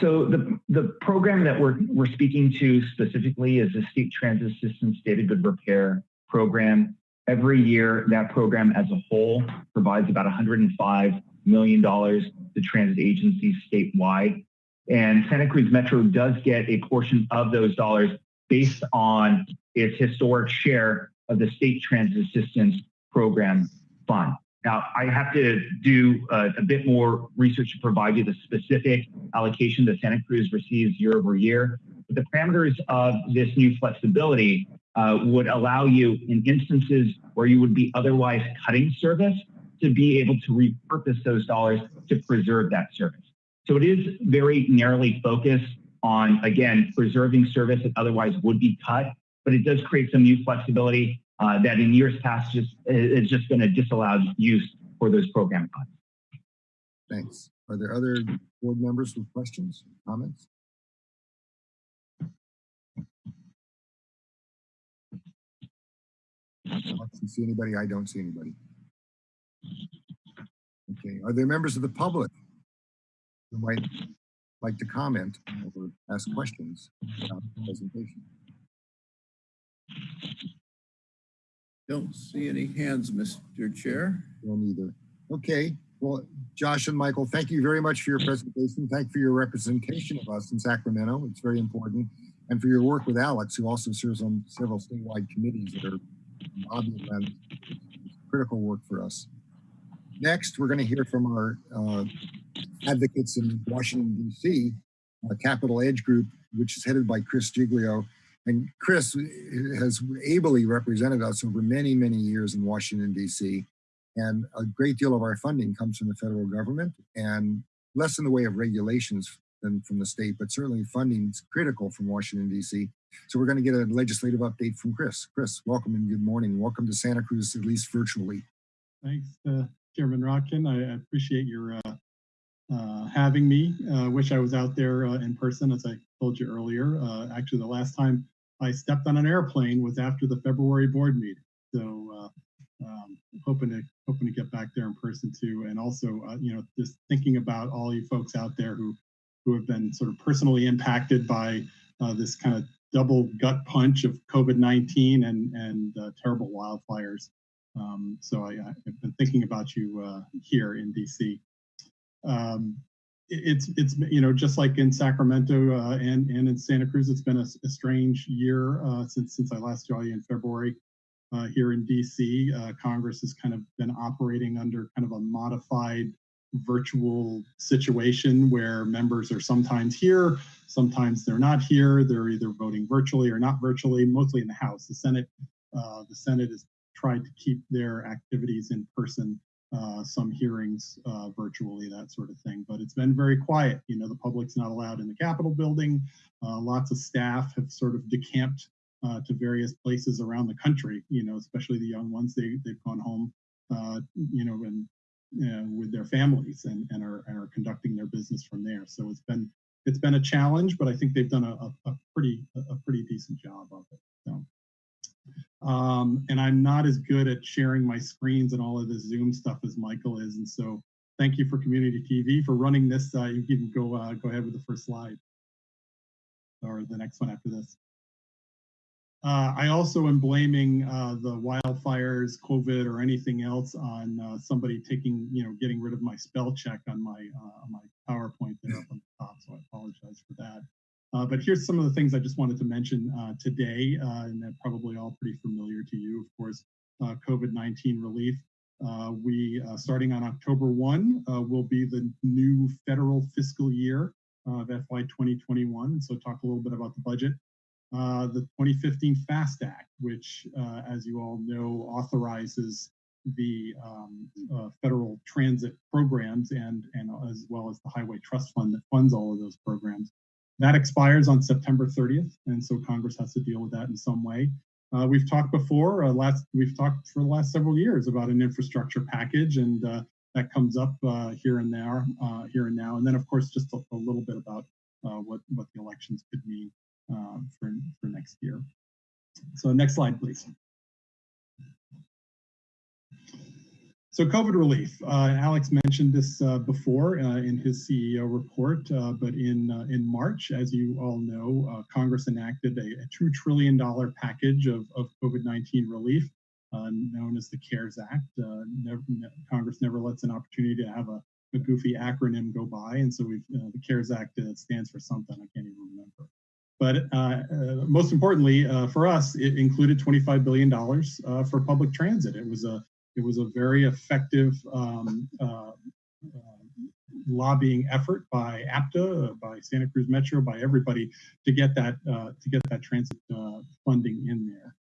So the, the program that we're, we're speaking to specifically is the State Transit State of Good Repair Program. Every year, that program as a whole provides about $105 million to transit agencies statewide. And Santa Cruz Metro does get a portion of those dollars based on its historic share of the State Transit Assistance Program Fund. Now, I have to do uh, a bit more research to provide you the specific allocation that Santa Cruz receives year over year. But the parameters of this new flexibility uh, would allow you in instances where you would be otherwise cutting service to be able to repurpose those dollars to preserve that service. So it is very narrowly focused on, again, preserving service that otherwise would be cut, but it does create some new flexibility uh, that in years past just is just been a disallowed use for those program funds. Thanks. Are there other board members with questions, comments? Alex, you see anybody? I don't see anybody. Okay, are there members of the public who might like to comment or ask questions about the presentation? Don't see any hands, Mr. Chair. Don't either. Okay, well, Josh and Michael, thank you very much for your presentation. Thank you for your representation of us in Sacramento. It's very important. And for your work with Alex, who also serves on several statewide committees that are obvious and critical work for us. Next, we're going to hear from our uh, advocates in Washington, D.C., uh, Capital Edge Group, which is headed by Chris Giglio. And Chris has ably represented us over many, many years in Washington, D.C. And a great deal of our funding comes from the federal government and less in the way of regulations than from the state, but certainly funding is critical from Washington, D.C. So we're going to get a legislative update from Chris. Chris, welcome and good morning. Welcome to Santa Cruz, at least virtually. Thanks, uh, Chairman Rotkin. I appreciate your uh, uh, having me. Uh, wish I was out there uh, in person, as I told you earlier. Uh, actually, the last time I stepped on an airplane was after the February board meeting. So uh, um, hoping to hoping to get back there in person too, and also uh, you know just thinking about all you folks out there who who have been sort of personally impacted by uh, this kind of double gut punch of COVID-19 and and uh, terrible wildfires. Um, so I, I've been thinking about you uh, here in DC. Um, it's it's you know just like in Sacramento uh, and and in Santa Cruz, it's been a, a strange year uh, since since I last saw you in February. Uh, here in DC, uh, Congress has kind of been operating under kind of a modified virtual situation where members are sometimes here, sometimes they're not here. They're either voting virtually or not virtually, mostly in the House. The Senate, uh, the Senate has tried to keep their activities in person, uh, some hearings uh, virtually, that sort of thing. But it's been very quiet. You know, the public's not allowed in the Capitol building. Uh, lots of staff have sort of decamped uh, to various places around the country. You know, especially the young ones. They they've gone home. Uh, you know, and with their families and, and are, and are conducting their business from there. So it's been it's been a challenge, but I think they've done a, a, a pretty a pretty decent job of it. So. Um, and I'm not as good at sharing my screens and all of this Zoom stuff as Michael is. And so thank you for Community TV for running this. Uh, you can go uh, go ahead with the first slide or the next one after this. Uh, I also am blaming uh, the wildfires, COVID, or anything else on uh, somebody taking, you know, getting rid of my spell check on my uh, on my PowerPoint there up on the top. So I apologize for that. Uh, but here's some of the things I just wanted to mention uh, today, and they're probably all pretty familiar to you. Of course, COVID-19 relief. we, starting on October 1, will be the new federal fiscal year of FY 2021. So talk a little bit about the budget. Uh, the 2015 FAST Act, which, uh, as you all know, authorizes the um, uh, federal transit programs and, and as well as the Highway Trust Fund that funds all of those programs. That expires on September 30th, and so Congress has to deal with that in some way. Uh, we've talked before, uh, last we've talked for the last several years about an infrastructure package, and that comes up here and there, here and now. And then, of course, just a, a little bit about what what the elections could mean uh, for, for next year. So next slide, please. So COVID relief, uh, Alex mentioned this uh, before uh, in his CEO report, uh, but in, uh, in March, as you all know, Congress enacted a, a, $2 trillion package of, of COVID-19 relief known as the CARES Act. Never, Congress never lets an opportunity to have a, a goofy acronym go by, and so we've, the CARES Act stands for something I can't even remember. But uh, uh, most importantly, uh, for us, it included $25 billion uh, for public transit. It was a it was a very effective um, uh, uh, lobbying effort by APTA, by Santa Cruz Metro, by everybody to get that to get that transit funding in there.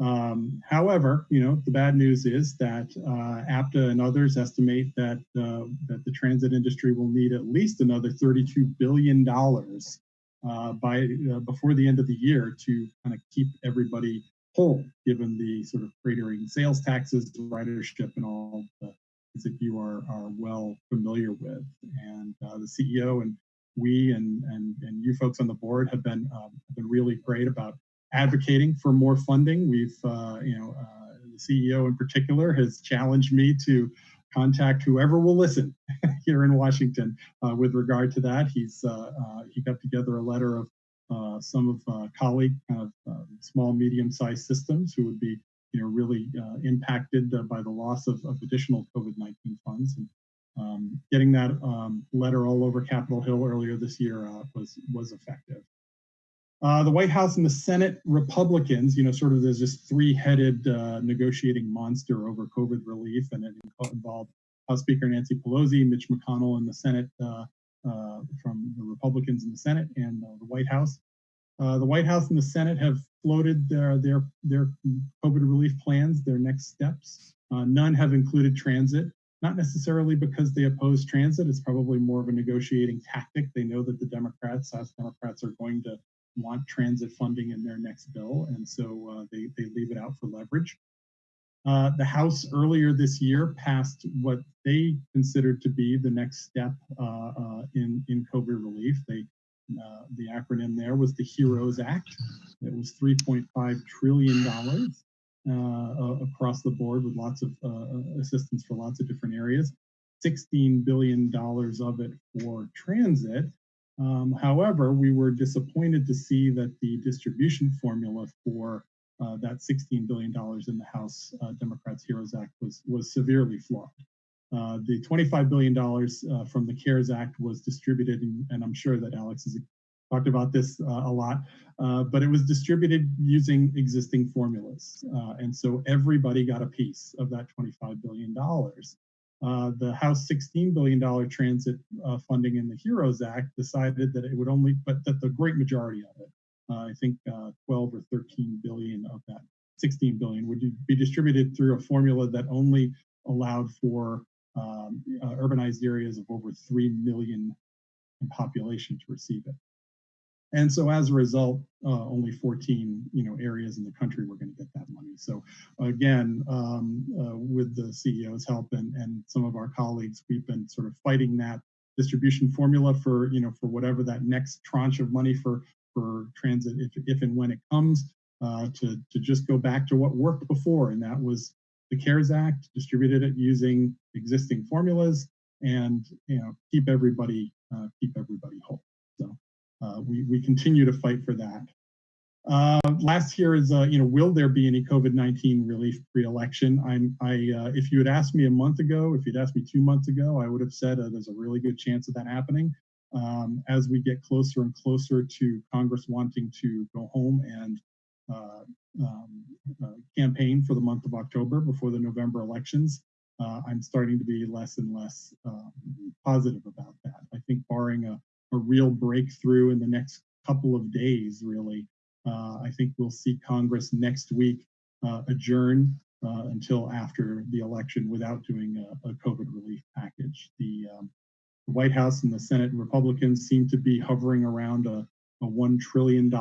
Um, however, you know, the bad news is that uh, APTA and others estimate that uh, that the transit industry will need at least another $32 billion uh, by uh, before the end of the year to kind of keep everybody whole, given the sort of cratering sales taxes, ridership, and all the things that you are are well familiar with. And uh, the CEO and we and and and you folks on the board have been um, have been really great about advocating for more funding. We've uh, you know uh, the CEO in particular has challenged me to contact whoever will listen *laughs* here in Washington uh, with regard to that. He's uh, uh, he got together a letter of uh, some of uh, colleague kind of um, small medium-sized systems who would be you know really uh, impacted by the loss of, of additional COVID-19 funds. And um, getting that um, letter all over Capitol Hill earlier this year was was effective. Uh, the White House and the Senate Republicans, you know, sort of there's this three-headed uh, negotiating monster over COVID relief, and it involved House Speaker Nancy Pelosi, Mitch McConnell and the Senate uh, uh from the Republicans in the Senate, and uh, the White House. Uh, the White House and the Senate have floated their their their COVID relief plans, their next steps. none have included transit, not necessarily because they oppose transit. It's probably more of a negotiating tactic. They know that the Democrats, House Democrats, are going to want transit funding in their next bill, and so uh, they, they leave it out for leverage. Uh, the House earlier this year passed what they considered to be the next step uh, uh in, in COVID relief. They, uh, the acronym there was the HEROES Act. It was $3.5 trillion across the board with lots of assistance for lots of different areas. $16 billion of it for transit, um, however, we were disappointed to see that the distribution formula for uh, that $16 billion in the House uh, Democrats HEROES Act was, was severely flawed. Uh, the $25 billion uh, from the CARES Act was distributed, and, and, I'm sure that Alex has talked about this uh, a lot, uh, but it was distributed using existing formulas. and so everybody got a piece of that $25 billion. the House $16 billion transit funding in the HEROES Act decided that it would only, but that the great majority of it, uh, I think uh, 12 or 13 billion of that 16 billion would be distributed through a formula that only allowed for um, uh, urbanized areas of over 3 million in population to receive it. And so as a result, uh, only 14 you know, areas in the country were going to get that money. So again, um, uh, with the CEO's help and, and some of our colleagues, we've been sort of fighting that distribution formula for, you know, for whatever that next tranche of money for, for transit, if, if and when it comes, uh, to, to just go back to what worked before. And that was the CARES Act, distributed it using existing formulas and, you know, keep everybody, uh, keep everybody whole. So uh, we, we continue to fight for that. Uh, last here is, uh, you know, will there be any COVID-19 relief pre-election? I'm, I, uh, if you had asked me a month ago, if you'd asked me two months ago, I would have said uh, there's a really good chance of that happening. Um, as we get closer and closer to Congress wanting to go home and uh, um, uh, campaign for the month of October before the November elections, uh, I'm starting to be less and less um, positive about that. I think barring a, a real breakthrough in the next couple of days, really, uh, I think we'll see Congress next week uh, adjourn uh, until after the election without doing a, a COVID relief package. The, um, the, White House and the Senate Republicans seem to be hovering around a, a $1 trillion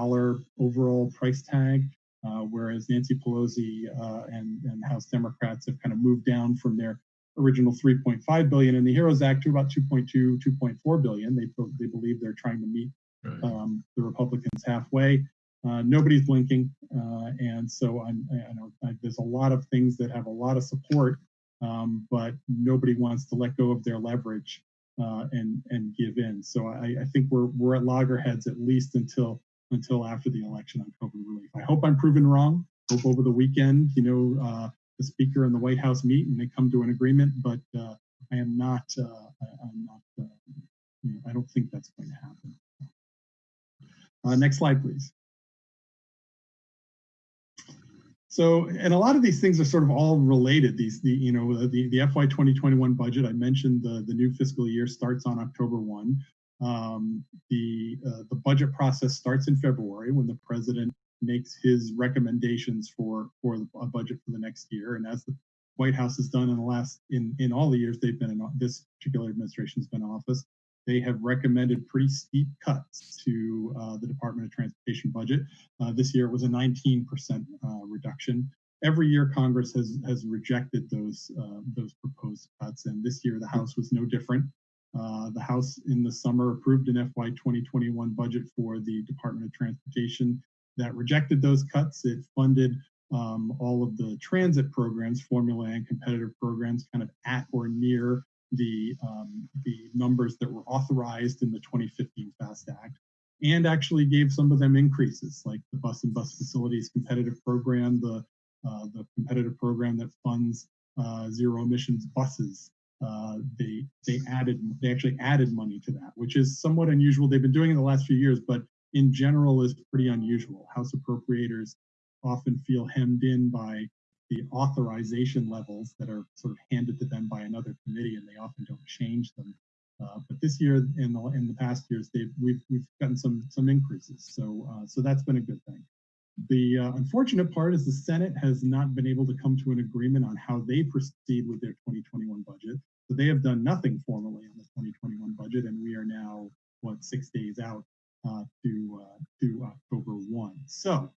overall price tag, uh, whereas Nancy Pelosi uh, and, and House Democrats have kind of moved down from their original 3.5 billion in the HEROES Act to about 2.2, 2.4 billion. They, they believe they're trying to meet um, the Republicans halfway. Uh, nobody's blinking, uh, and so I'm, I know I, there's a lot of things that have a lot of support, um, but nobody wants to let go of their leverage uh, and and give in. So I, I, think we're we're at loggerheads at least until until after the election on COVID relief. I hope I'm proven wrong. Hope over the weekend, you know, uh, the speaker and the White House meet and they come to an agreement. But uh, I am not. Uh, I, am not. You know, I don't think that's going to happen. next slide, please. So, and a lot of these things are sort of all related. These, the, you know, the, the FY 2021 budget, I mentioned the, the new fiscal year starts on October 1. Um, the, uh, the budget process starts in February when the president makes his recommendations for, for a budget for the next year. And as the White House has done in the last, in, in all the years they've been in, this particular administration has been in office, they have recommended pretty steep cuts to uh, the Department of Transportation budget. Uh, this year it was a 19% uh, reduction. Every year Congress has has rejected those uh, those proposed cuts, and this year the House was no different. Uh, the House in the summer approved an FY 2021 budget for the Department of Transportation that rejected those cuts. It funded um, all of the transit programs, formula and competitive programs, kind of at or near the, um, the numbers that were authorized in the 2015 FAST Act and actually gave some of them increases like the bus and bus facilities competitive program, the, uh, the competitive program that funds uh, zero emissions buses. Uh, they they added they actually added money to that, which is somewhat unusual. They've been doing it the last few years, but in general is pretty unusual. House appropriators often feel hemmed in by the authorization levels that are sort of handed to them by another committee, and they often don't change them. Uh, but this year, in the in the past years, we've we've gotten some some increases, so uh, so that's been a good thing. The uh, unfortunate part is the Senate has not been able to come to an agreement on how they proceed with their 2021 budget. So they have done nothing formally on the 2021 budget, and we are now what six days out uh, to uh, to October 1. So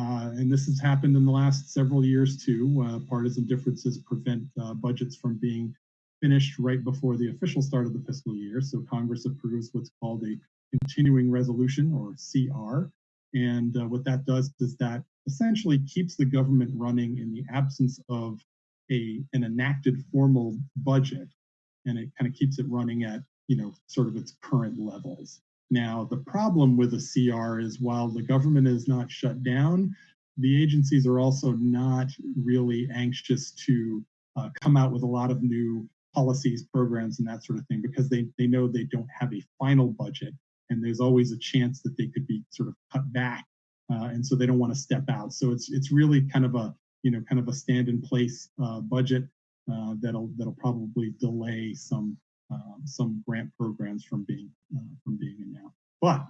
uh, and this has happened in the last several years too. Uh, partisan differences prevent uh, budgets from being finished right before the official start of the fiscal year. So Congress approves what's called a continuing resolution or CR. And uh, what that does is that essentially keeps the government running in the absence of a, an enacted formal budget. And it kind of keeps it running at, you know, sort of its current levels. Now, the problem with a CR is while the government is not shut down, the agencies are also not really anxious to uh, come out with a lot of new policies, programs, and that sort of thing because they, they know they don't have a final budget and there's always a chance that they could be sort of cut back. Uh, and so they don't want to step out. So it's it's really kind of a you know kind of a stand in place uh, budget. uh, that'll that'll probably delay some some grant programs from being uh, from being announced. But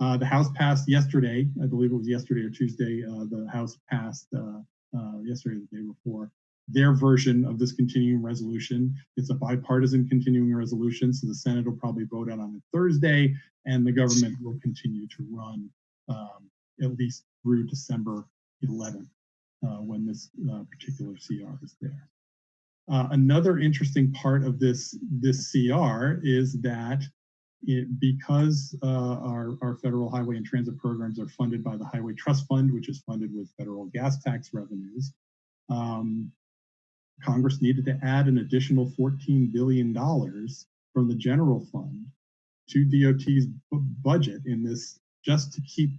uh, the House passed yesterday, I believe it was yesterday or Tuesday. Uh, the House passed uh, uh, yesterday, the day before, their version of this continuing resolution. It's a bipartisan continuing resolution, so the Senate will probably vote on it Thursday, and the government will continue to run um, at least through December 11th, uh, when this uh, particular CR is there. Uh, another interesting part of this this CR is that it, because uh, our, our federal highway and transit programs are funded by the Highway Trust Fund, which is funded with federal gas tax revenues, um, Congress needed to add an additional $14 billion from the general fund to DOT's budget in this just to keep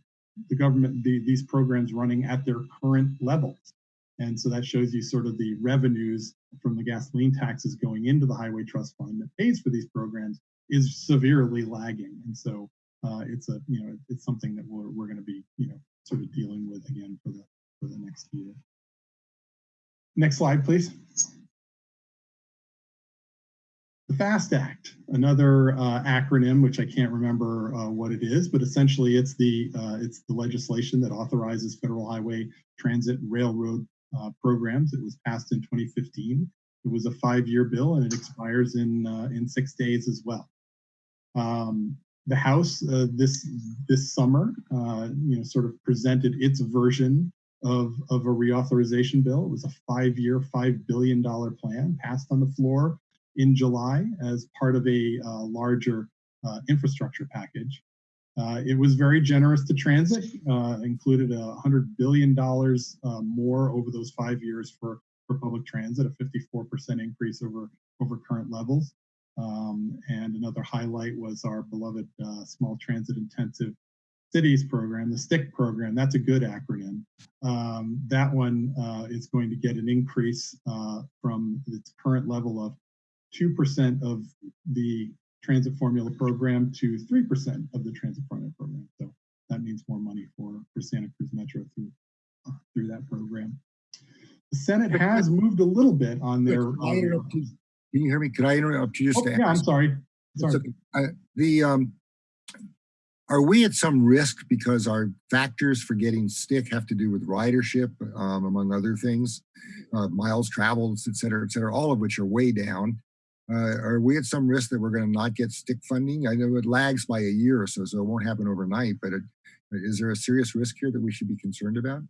the government, the, these programs running at their current levels. And so that shows you sort of the revenues from the gasoline taxes going into the Highway Trust Fund that pays for these programs is severely lagging. And so uh, it's a, you know, it's something that we're, we're going to be, you know, sort of dealing with again for the, for the next year. Next slide, please. The FAST Act, another uh, acronym, which I can't remember uh, what it is, but essentially it's the uh, it's the legislation that authorizes federal highway transit railroad uh, programs. It was passed in 2015. It was a five-year bill and it expires in uh, in six days as well. Um, the House uh, this this summer, you know, sort of presented its version of, of a reauthorization bill. It was a five-year, $5 billion plan passed on the floor in July as part of a uh, larger uh, infrastructure package. Uh, it was very generous to transit, uh, included a $100 billion uh, more over those five years for, for public transit, a 54% increase over, over current levels. Um, and another highlight was our beloved uh, small transit intensive cities program, the STIC program, that's a good acronym. Um, that one uh, is going to get an increase from its current level of 2% of the transit formula program to 3% of the transit formula program. So that means more money for, for Santa Cruz Metro through, uh, through that program. The Senate has moved a little bit on their. Can, I interrupt you? Can you hear me? Could I interrupt you just Oh, yeah, I'm sorry. Sorry. Okay. I- The, um, are we at some risk because our factors for getting STIC have to do with ridership, um, among other things, uh, miles traveled, et cetera, et cetera, all of which are way down. Uh, are we at some risk that we're going to not get STIC funding? I know it lags by a year or so, so it won't happen overnight, but it, is there a serious risk here that we should be concerned about?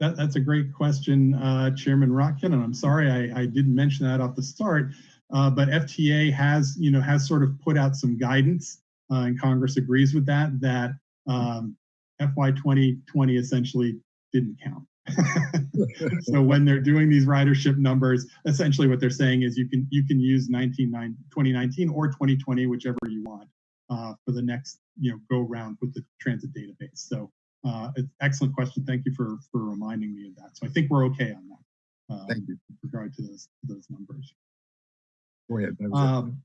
That, that's a great question, uh, Chairman Rotkin, and I'm sorry I, I didn't mention that off the start. Uh, but FTA has, you know, has sort of put out some guidance, uh, and Congress agrees with that. That um, FY 2020 essentially didn't count. *laughs* so when they're doing these ridership numbers, essentially what they're saying is you can you can use 19, 2019 or 2020, whichever you want, uh, for the next you know go round with the transit database. So uh, it's excellent question. Thank you for for reminding me of that. So I think we're okay on that. Uh, Thank you. With regard to those those numbers. Go ahead. That was. Um,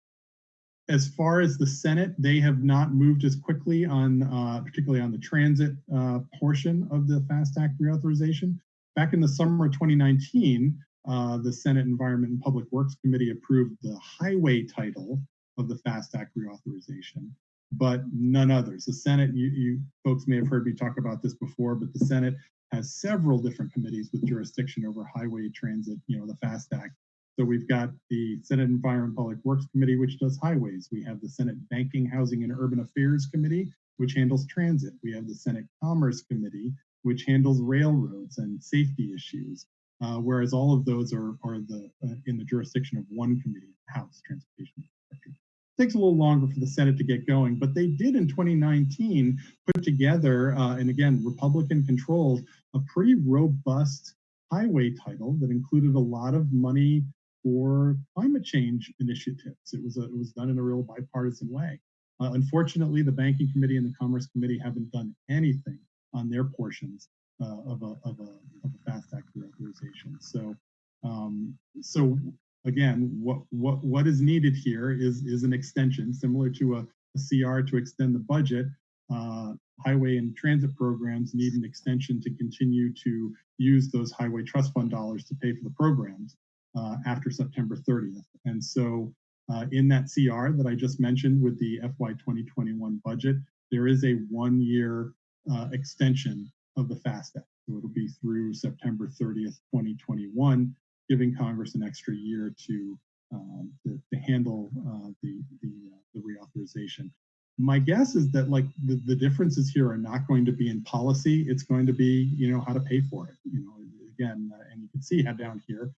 as far as the Senate, they have not moved as quickly on, uh, particularly on the transit uh, portion of the FAST Act reauthorization. Back in the summer of 2019, uh, the Senate Environment and Public Works Committee approved the highway title of the FAST Act reauthorization, but none others. The Senate, you, you folks may have heard me talk about this before, but the Senate has several different committees with jurisdiction over highway transit, you know, the FAST Act. So we've got the Senate Environment and Public Works Committee, which does highways. We have the Senate Banking, Housing, and Urban Affairs Committee, which handles transit. We have the Senate Commerce Committee, which handles railroads and safety issues. Uh, whereas all of those are, are the uh, in the jurisdiction of one committee, House Transportation. Infrastructure. Takes a little longer for the Senate to get going, but they did in 2019 put together, uh, and again, Republican controlled, a pretty robust highway title that included a lot of money for climate change initiatives. It was a, it was done in a real bipartisan way. Uh, unfortunately, the Banking Committee and the Commerce Committee haven't done anything on their portions uh, of, a, of, a, of a FAST Act reauthorization. So, um, so again, what, what, what is needed here is, is an extension similar to a, a CR to extend the budget. Uh, highway and transit programs need an extension to continue to use those highway trust fund dollars to pay for the programs. Uh, after September 30th. And so uh, in that CR that I just mentioned with the FY 2021 budget, there is a one-year uh, extension of the FAST Act. So it'll be through September 30th, 2021, giving Congress an extra year to um, to, to handle uh, the the, uh, the reauthorization. My guess is that like the, the differences here are not going to be in policy. It's going to be you know how to pay for it. You know again, and you can see how down here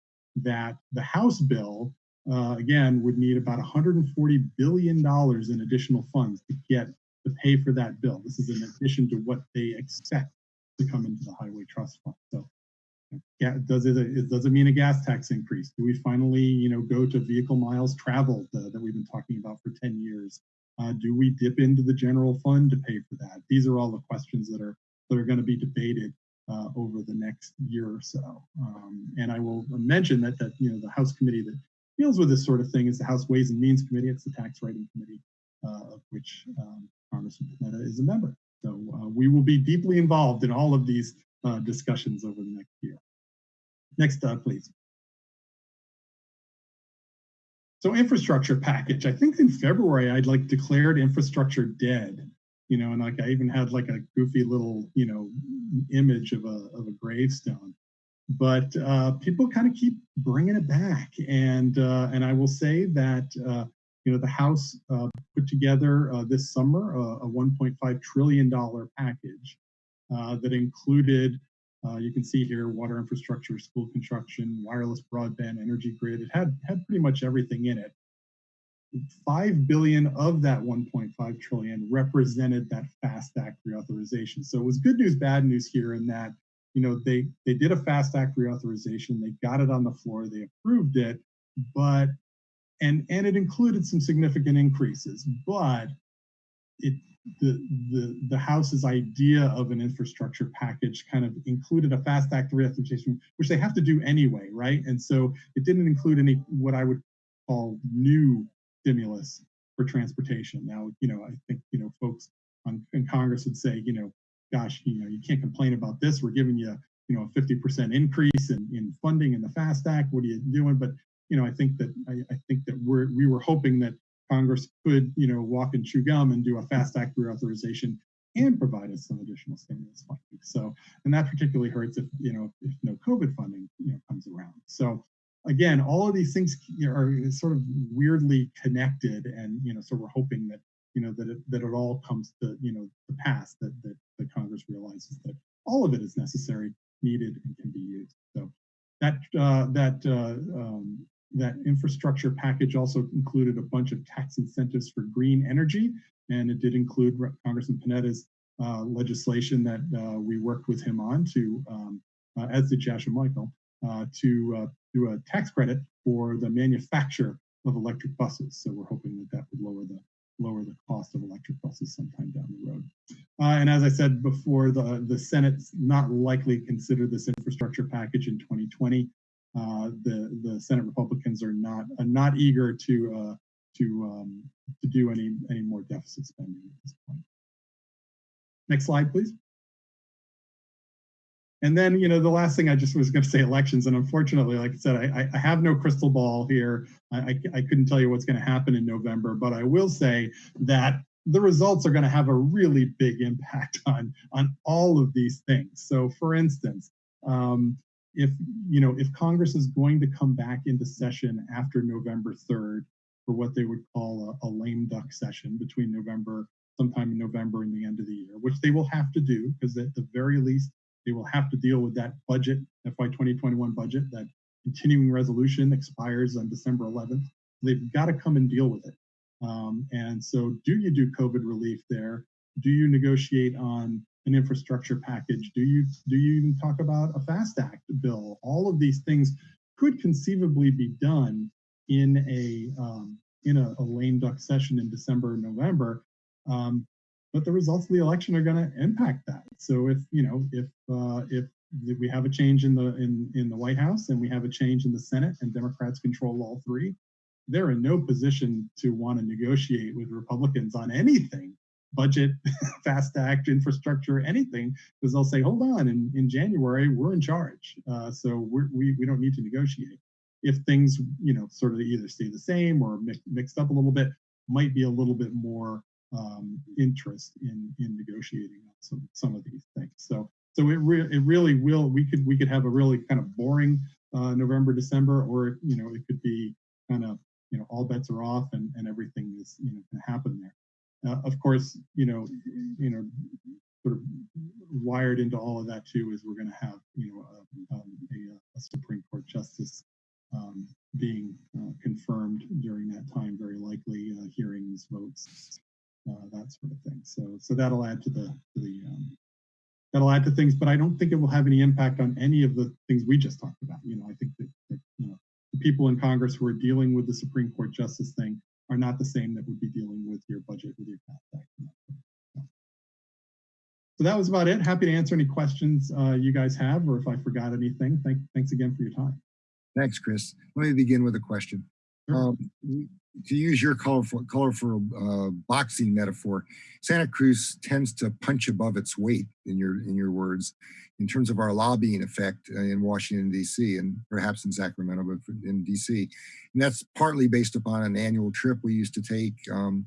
that the House bill uh, again would need about 140 billion dollars in additional funds to get to pay for that bill. This is in addition to what they expect to come into the Highway Trust Fund. So yeah, does it, it does it mean a gas tax increase? Do we finally, you know, go to vehicle miles traveled uh, that we've been talking about for 10 years? Uh, do we dip into the general fund to pay for that? These are all the questions that are that are going to be debated uh, over the next year or so. Um, and I will mention that that you know the House committee that deals with this sort of thing is the House Ways and Means Committee. It's the Tax Writing Committee, uh, of which um, Congressman Panetta is a member. So uh, we will be deeply involved in all of these uh, discussions over the next year. Next, uh, please. So infrastructure package, I think in February, I'd like declared infrastructure dead, you know, and like I even had like a goofy little, you know, image of a, of a gravestone. But uh, people kind of keep bringing it back. And, uh, and I will say that, uh, you know, the House uh, put together uh, this summer a, a $1.5 trillion package uh, that included you can see here water infrastructure, school construction, wireless broadband, energy grid. It had, had pretty much everything in it. 5 billion of that 1.5 trillion represented that FAST Act reauthorization. So it was good news, bad news here in that, you know, they, they did a FAST Act reauthorization, they got it on the floor, they approved it, but, and, and it included some significant increases, but it the, the, the House's idea of an infrastructure package kind of included a FAST Act reauthorization, which they have to do anyway, right? And so it didn't include any what I would call new stimulus for transportation. Now, you know, I think, you know, folks on, in Congress would say, you know, gosh, you know, you can't complain about this. We're giving you, you know, a 50% increase in, in funding in the FAST Act. What are you doing? But, you know, I think that I, I think that we're we were hoping that Congress could, you know, walk and chew gum and do a FAST Act reauthorization and provide us some additional stimulus funding. So, and that particularly hurts if, you know, if no COVID funding, you know, comes around. So again, all of these things are sort of weirdly connected and, you know, so we're hoping that, you know, that it, that it all comes to, you know, the pass that, that, that Congress realizes that all of it is necessary, needed, and can be used. So that, uh, that, uh, um, that infrastructure package also included a bunch of tax incentives for green energy, and it did include Congressman Panetta's uh, legislation that uh, we worked with him on to, um, uh, as did Jasha Michael, uh, to uh, do a tax credit for the manufacture of electric buses. So we're hoping that that would lower the lower the cost of electric buses sometime down the road. Uh, and as I said before, the, the Senate's not likely to consider this infrastructure package in 2020 uh, the the Senate Republicans are not not eager to uh, to um, to do any any more deficit spending at this point. Next slide, please. And then, you know, the last thing I just was going to say elections. And unfortunately, like I said, I, I have no crystal ball here. I, I, I couldn't tell you what's going to happen in November, but I will say that the results are going to have a really big impact *laughs* on, on all of these things. So for instance, um, if you know if Congress is going to come back into session after November 3rd for what they would call a, a lame duck session between November, sometime in November and the end of the year, which they will have to do because at the very least they will have to deal with that budget, FY 2021 budget, that continuing resolution expires on December 11th. They've got to come and deal with it. Um, and so do you do COVID relief there? Do you negotiate on an infrastructure package? Do you do you even talk about a FAST Act bill? All of these things could conceivably be done in a um, in a, a, lame duck session in December or November, um, but the results of the election are going to impact that. So if you know if uh, if we have a change in the in in the White House and we have a change in the Senate and Democrats control all three, they're in no position to want to negotiate with Republicans on anything budget, *laughs* FAST Act, infrastructure, anything, because they'll say, hold on, in, in January, we're in charge. Uh, so we, we don't need to negotiate. if things, you know, sort of either stay the same or mix, mixed up a little bit, might be a little bit more um, interest in in negotiating on some some of these things. So so it re- it really will. We could we could have a really kind of boring uh, November December, or you know, it could be kind of you know all bets are off and and everything is you know to happen there. Uh, of course, you know, you know, sort of wired into all of that too is we're going to have you know a, um, a, a Supreme Court justice um, being uh, confirmed during that time, very likely uh, hearings, votes, uh, that sort of thing. So so that'll add to the to the um, that'll add to things, but I don't think it will have any impact on any of the things we just talked about. You know, I think that, that you know the people in Congress who are dealing with the Supreme Court justice thing are not the same that would be dealing with your budget, with your CAP So that was about it. Happy to answer any questions uh, you guys have, or if I forgot anything. Thank, thanks again for your time. Thanks, Chris. Let me begin with a question. Sure. Um, to use your colorful, colorful uh, boxing metaphor, Santa Cruz tends to punch above its weight, in your in your words, in terms of our lobbying effect uh, in Washington D.C. and perhaps in Sacramento, but in D.C. And that's partly based upon an annual trip we used to take um,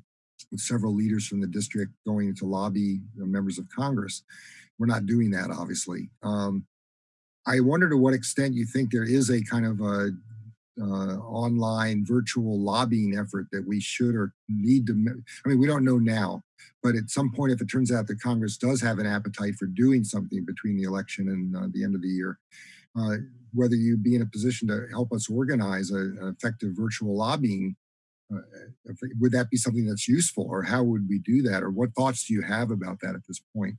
with several leaders from the district going to lobby members of Congress. We're not doing that, obviously. Um, I wonder to what extent you think there is a kind of a uh, online virtual lobbying effort that we should or need to, I mean, we don't know now, but at some point, if it turns out that Congress does have an appetite for doing something between the election and uh, the end of the year, uh, whether you be in a position to help us organize a, an effective virtual lobbying, uh, would that be something that's useful or how would we do that? Or what thoughts do you have about that at this point?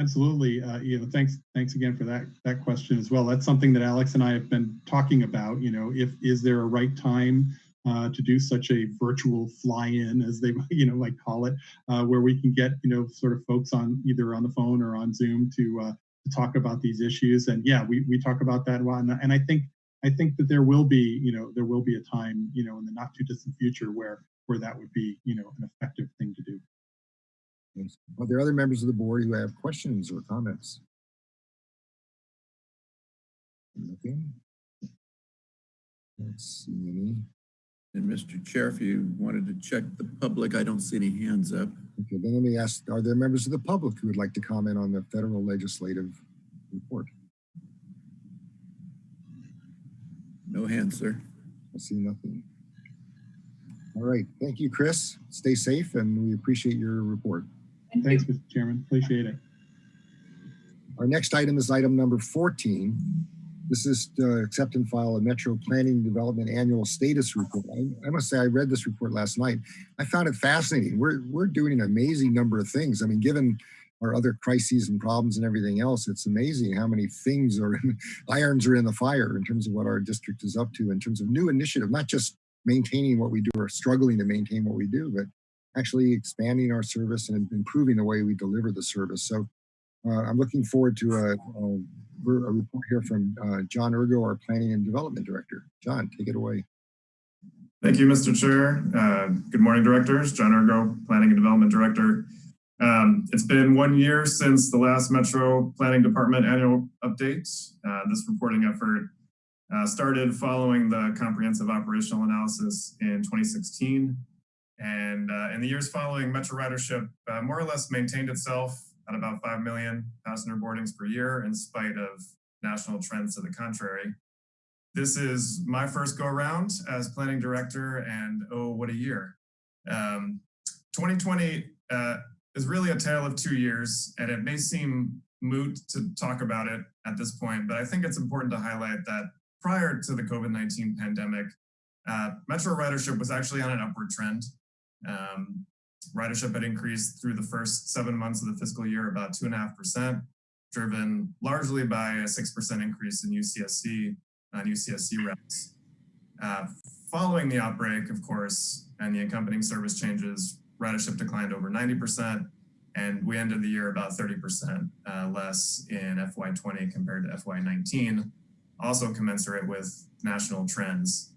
Absolutely. Uh, you know, thanks. Thanks again for that that question as well. That's something that Alex and I have been talking about. You know, if is there a right time uh, to do such a virtual fly-in, as they *laughs* you know might call it, uh, where we can get you know sort of folks on either on the phone or on Zoom to uh, to talk about these issues. And yeah, we we talk about that a lot. And, and I think I think that there will be you know there will be a time you know in the not too distant future where where that would be you know an effective thing to do. Are there other members of the board who have questions or comments? Nothing. Let's see any. And Mr. Chair, if you wanted to check the public, I don't see any hands up. Okay, then let me ask, are there members of the public who would like to comment on the federal legislative report? No hands, sir. I see nothing. All right, thank you, Chris. Stay safe and we appreciate your report. Thank Thanks, you. Mr. Chairman. Appreciate it. Our next item is item number 14. This is to accept and file a Metro Planning and Development Annual Status Report. I, I must say, I read this report last night. I found it fascinating. We're, we're doing an amazing number of things. I mean, given our other crises and problems and everything else, it's amazing how many things are, in, *laughs* irons are in the fire in terms of what our district is up to in terms of new initiative, not just maintaining what we do or struggling to maintain what we do, but actually expanding our service and improving the way we deliver the service. So uh, I'm looking forward to a, a, a report here from uh, John Urgo, our Planning and Development Director. John, take it away. Thank you, Mr. Chair. Uh, good morning, directors. John Urgo, Planning and Development Director. Um, it's been one year since the last Metro Planning Department annual update. Uh, this reporting effort uh, started following the comprehensive operational analysis in 2016 and uh, in the years following, Metro ridership uh, more or less maintained itself at about 5 million passenger boardings per year in spite of national trends to the contrary. This is my first go around as planning director and oh, what a year. Um, 2020 uh, is really a tale of two years and it may seem moot to talk about it at this point, but I think it's important to highlight that prior to the COVID-19 pandemic, uh, Metro ridership was actually on an upward trend. Um, ridership had increased through the first seven months of the fiscal year about two and a half percent, driven largely by a 6% increase in UCSC on UCSC routes. Uh, following the outbreak, of course, and the accompanying service changes, ridership declined over 90%, and we ended the year about 30% uh, less in FY20 compared to FY19, also commensurate with national trends.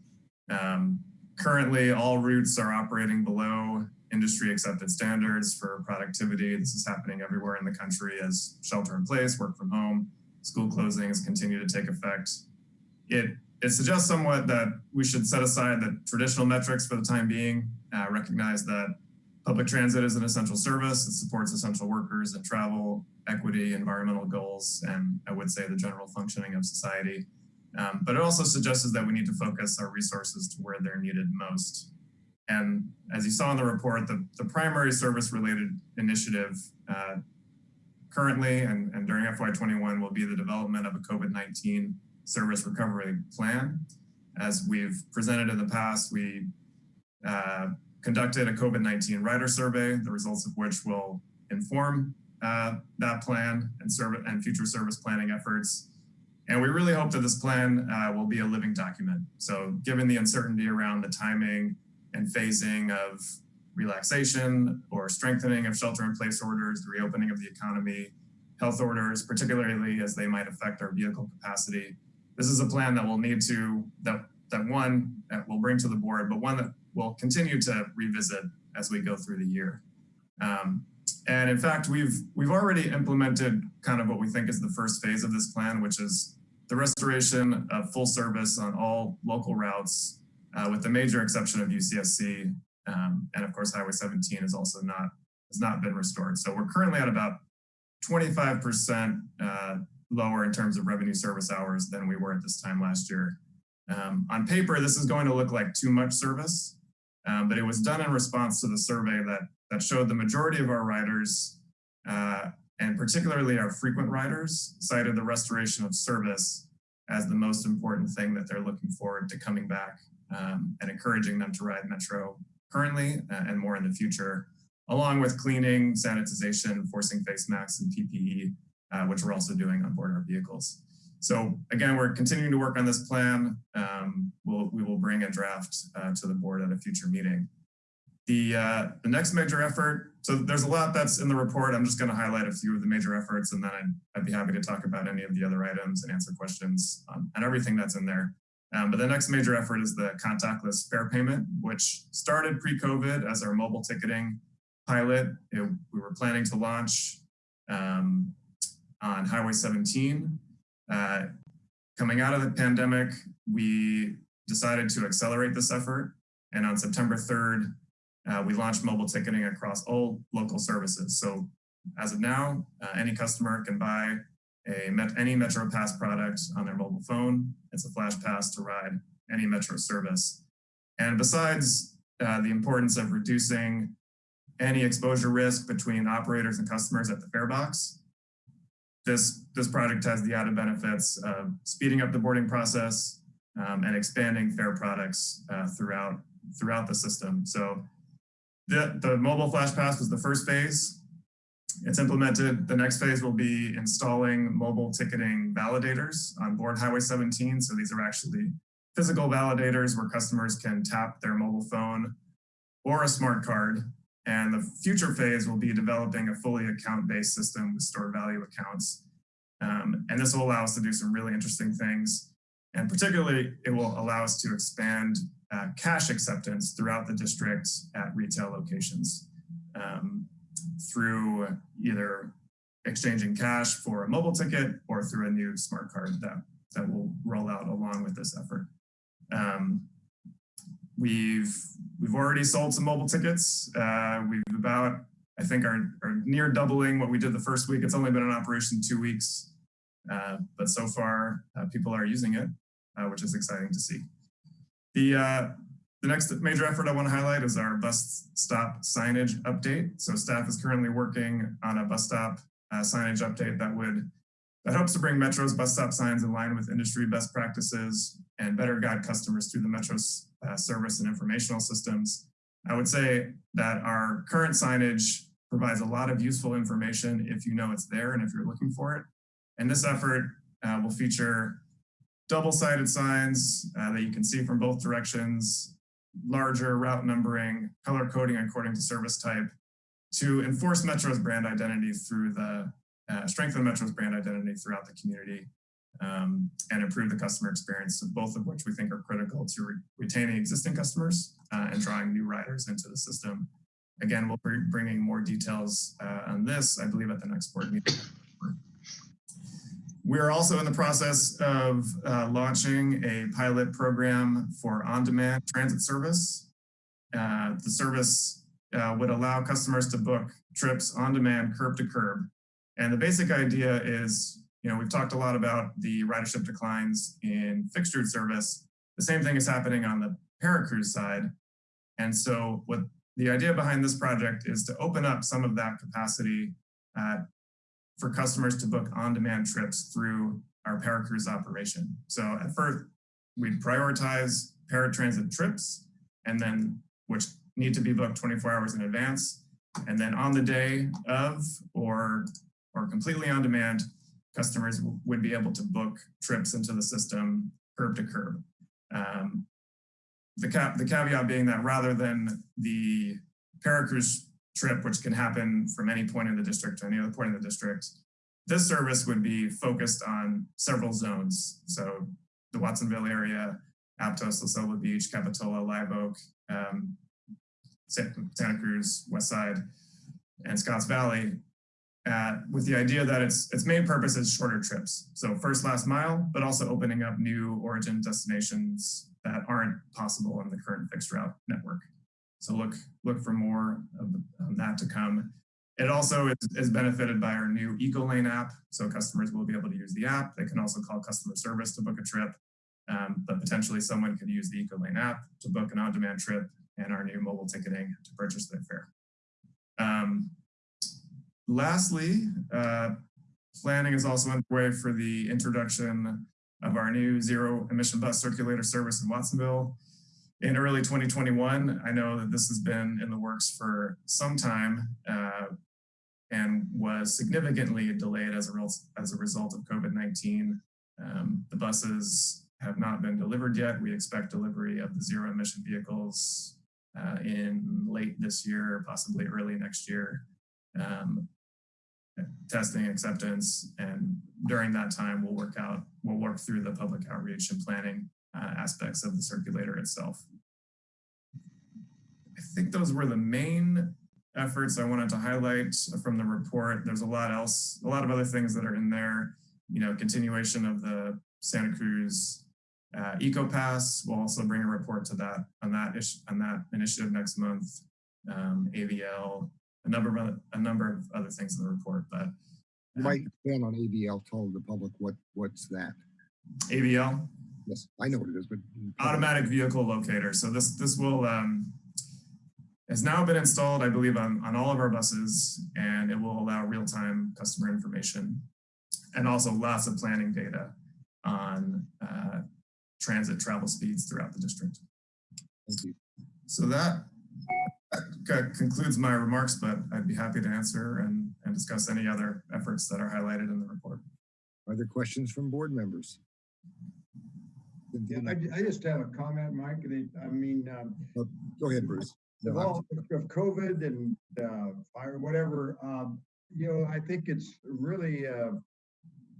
Um, Currently, all routes are operating below industry accepted standards for productivity. This is happening everywhere in the country as shelter in place, work from home, school closings continue to take effect. it it suggests somewhat that we should set aside the traditional metrics for the time being, uh, recognize that public transit is an essential service. It supports essential workers and travel, equity, environmental goals, and I would say the general functioning of society. Um, but it also suggests that we need to focus our resources to where they're needed most. And as you saw in the report, the, the primary service related initiative uh, currently and, and during FY21 will be the development of a COVID-19 service recovery plan. As we've presented in the past, we uh, conducted a COVID-19 rider survey, the results of which will inform uh, that plan and, serve, and future service planning efforts. And we really hope that this plan uh, will be a living document. So given the uncertainty around the timing and phasing of relaxation or strengthening of shelter in place orders, the reopening of the economy, health orders, particularly as they might affect our vehicle capacity. This is a plan that we'll need to, that, that one, that we'll bring to the board, but one that we'll continue to revisit as we go through the year. Um, and in fact, we've we've already implemented kind of what we think is the first phase of this plan, which is the restoration of full service on all local routes, uh, with the major exception of UCSC. Um, and of course, Highway 17 is also not has not been restored. So we're currently at about 25% uh, lower in terms of revenue service hours than we were at this time last year. Um, on paper, this is going to look like too much service, um, but it was done in response to the survey that, that showed the majority of our riders, uh, and particularly our frequent riders, cited the restoration of service as the most important thing that they're looking forward to coming back um, and encouraging them to ride Metro currently uh, and more in the future, along with cleaning, sanitization, forcing face masks and PPE, uh, which we're also doing on board our vehicles. So again, we're continuing to work on this plan. Um, we'll, we will bring a draft uh, to the board at a future meeting. The, uh, the next major effort, so there's a lot that's in the report. I'm just going to highlight a few of the major efforts and then I'd, I'd, be happy to talk about any of the other items and answer questions on, on everything that's in there. Um, but the next major effort is the contactless fare payment, which started pre-COVID as our mobile ticketing pilot. It, we were planning to launch um, on Highway 17 uh, coming out of the pandemic, we decided to accelerate this effort. And on September 3rd, uh, we launched mobile ticketing across all local services. So as of now, uh, any customer can buy a met any Metro Pass product on their mobile phone. It's a flash pass to ride any Metro service. And besides uh, the importance of reducing any exposure risk between operators and customers at the fare box, this, this project has the added benefits of speeding up the boarding process um, and expanding fare products uh, throughout, throughout the system. So the, the mobile flash pass was the first phase. It's implemented. The next phase will be installing mobile ticketing validators on board Highway 17. So these are actually physical validators where customers can tap their mobile phone or a smart card and the future phase will be developing a fully account-based system with stored value accounts. Um, and this will allow us to do some really interesting things. And particularly, it will allow us to expand uh, cash acceptance throughout the district at retail locations um, through either exchanging cash for a mobile ticket or through a new smart card that, that will roll out along with this effort. Um, We've we've already sold some mobile tickets. Uh, we've about, I think, are, are near doubling what we did the first week. It's only been in operation two weeks, uh, but so far uh, people are using it, uh, which is exciting to see. The uh, the next major effort I want to highlight is our bus stop signage update. So staff is currently working on a bus stop signage update that would that hopes to bring Metro's bus stop signs in line with industry best practices and better guide customers through the Metro's uh, service and informational systems. I would say that our current signage provides a lot of useful information if you know it's there and if you're looking for it. And this effort uh, will feature double-sided signs uh, that you can see from both directions, larger route numbering, color coding according to service type, to enforce Metro's brand identity through the uh, strengthen the Metro's brand identity throughout the community um, and improve the customer experience, both of which we think are critical to re retaining existing customers uh, and drawing new riders into the system. Again, we'll be bringing more details uh, on this, I believe, at the next board meeting. we're also in the process of uh, launching a pilot program for on-demand transit service. Uh, the service uh, would allow customers to book trips on demand curb to curb. And the basic idea is, you know, we've talked a lot about the ridership declines in fixed route service. The same thing is happening on the Paracruz side. And so what the idea behind this project is to open up some of that capacity uh, for customers to book on-demand trips through our Paracruz operation. So at first, we'd prioritize paratransit trips and then which need to be booked 24 hours in advance. And then on the day of or, or completely on demand, customers would be able to book trips into the system curb to curb. Um, the, cap, the caveat being that rather than the Paracruz trip, which can happen from any point in the district to any other point in the district, this service would be focused on several zones. So the Watsonville area, Aptos, La Beach, Capitola, Live Oak, um, Santa Cruz, West Side, and Scotts Valley, with the idea that its its main purpose is shorter trips. So first last mile, but also opening up new origin destinations that aren't possible on the current fixed route network. So look look for more of that to come. It also is, is benefited by our new EcoLane app. So customers will be able to use the app. They can also call customer service to book a trip. Um, but potentially someone could use the EcoLane app to book an on-demand trip and our new mobile ticketing to purchase their fare. Um, lastly, uh, planning is also underway for the introduction of our new zero emission bus circulator service in Watsonville in early 2021. I know that this has been in the works for some time uh, and was significantly delayed as a, as a result of COVID-19. Um, the buses have not been delivered yet. We expect delivery of the zero emission vehicles uh, in late this year, possibly early next year. Um, testing acceptance and during that time we'll work out we'll work through the public outreach and planning uh, aspects of the circulator itself i think those were the main efforts i wanted to highlight from the report there's a lot else a lot of other things that are in there you know continuation of the santa cruz uh, EcoPass will also bring a report to that on that on that initiative next month. Um, AVL, a number of other, a number of other things in the report, but you might expand on AVL. Tell the public what what's that. AVL. Yes, I know what it is, but automatic vehicle locator. So this this will um, has now been installed, I believe, on on all of our buses, and it will allow real time customer information and also lots of planning data on uh, transit travel speeds throughout the district. Thank you. So that, that concludes my remarks, but I'd be happy to answer and, and discuss any other efforts that are highlighted in the report. Are there questions from board members? Yeah, I, I just have a comment, Mike. I mean, um, oh, go ahead, Bruce. No, all of COVID and uh, fire, whatever, um, you know, I think it's really uh,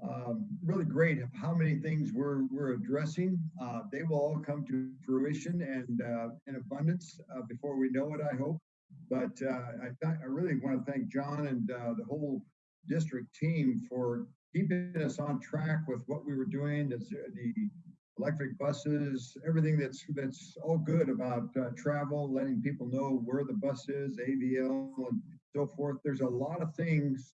um, really great how many things we're, we're addressing. Uh, they will all come to fruition and uh, in abundance uh, before we know it, I hope. But uh, I, I really want to thank John and uh, the whole district team for keeping us on track with what we were doing, the, the electric buses, everything that's that's all good about uh, travel, letting people know where the bus is, AVL, and so forth. There's a lot of things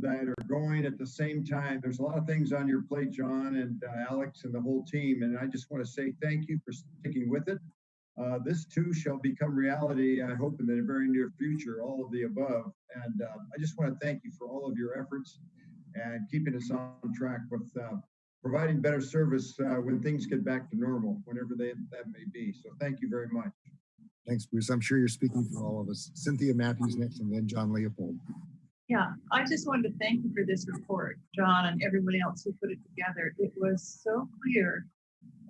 that are going at the same time. There's a lot of things on your plate, John and uh, Alex and the whole team. And I just want to say thank you for sticking with it. Uh, this too shall become reality, I hope, in the very near future, all of the above. And uh, I just want to thank you for all of your efforts and keeping us on track with uh, providing better service uh, when things get back to normal, whenever they, that may be. So thank you very much. Thanks, Bruce. I'm sure you're speaking for all of us. Cynthia Matthews next, and then John Leopold. Yeah, I just wanted to thank you for this report, John, and everybody else who put it together. It was so clear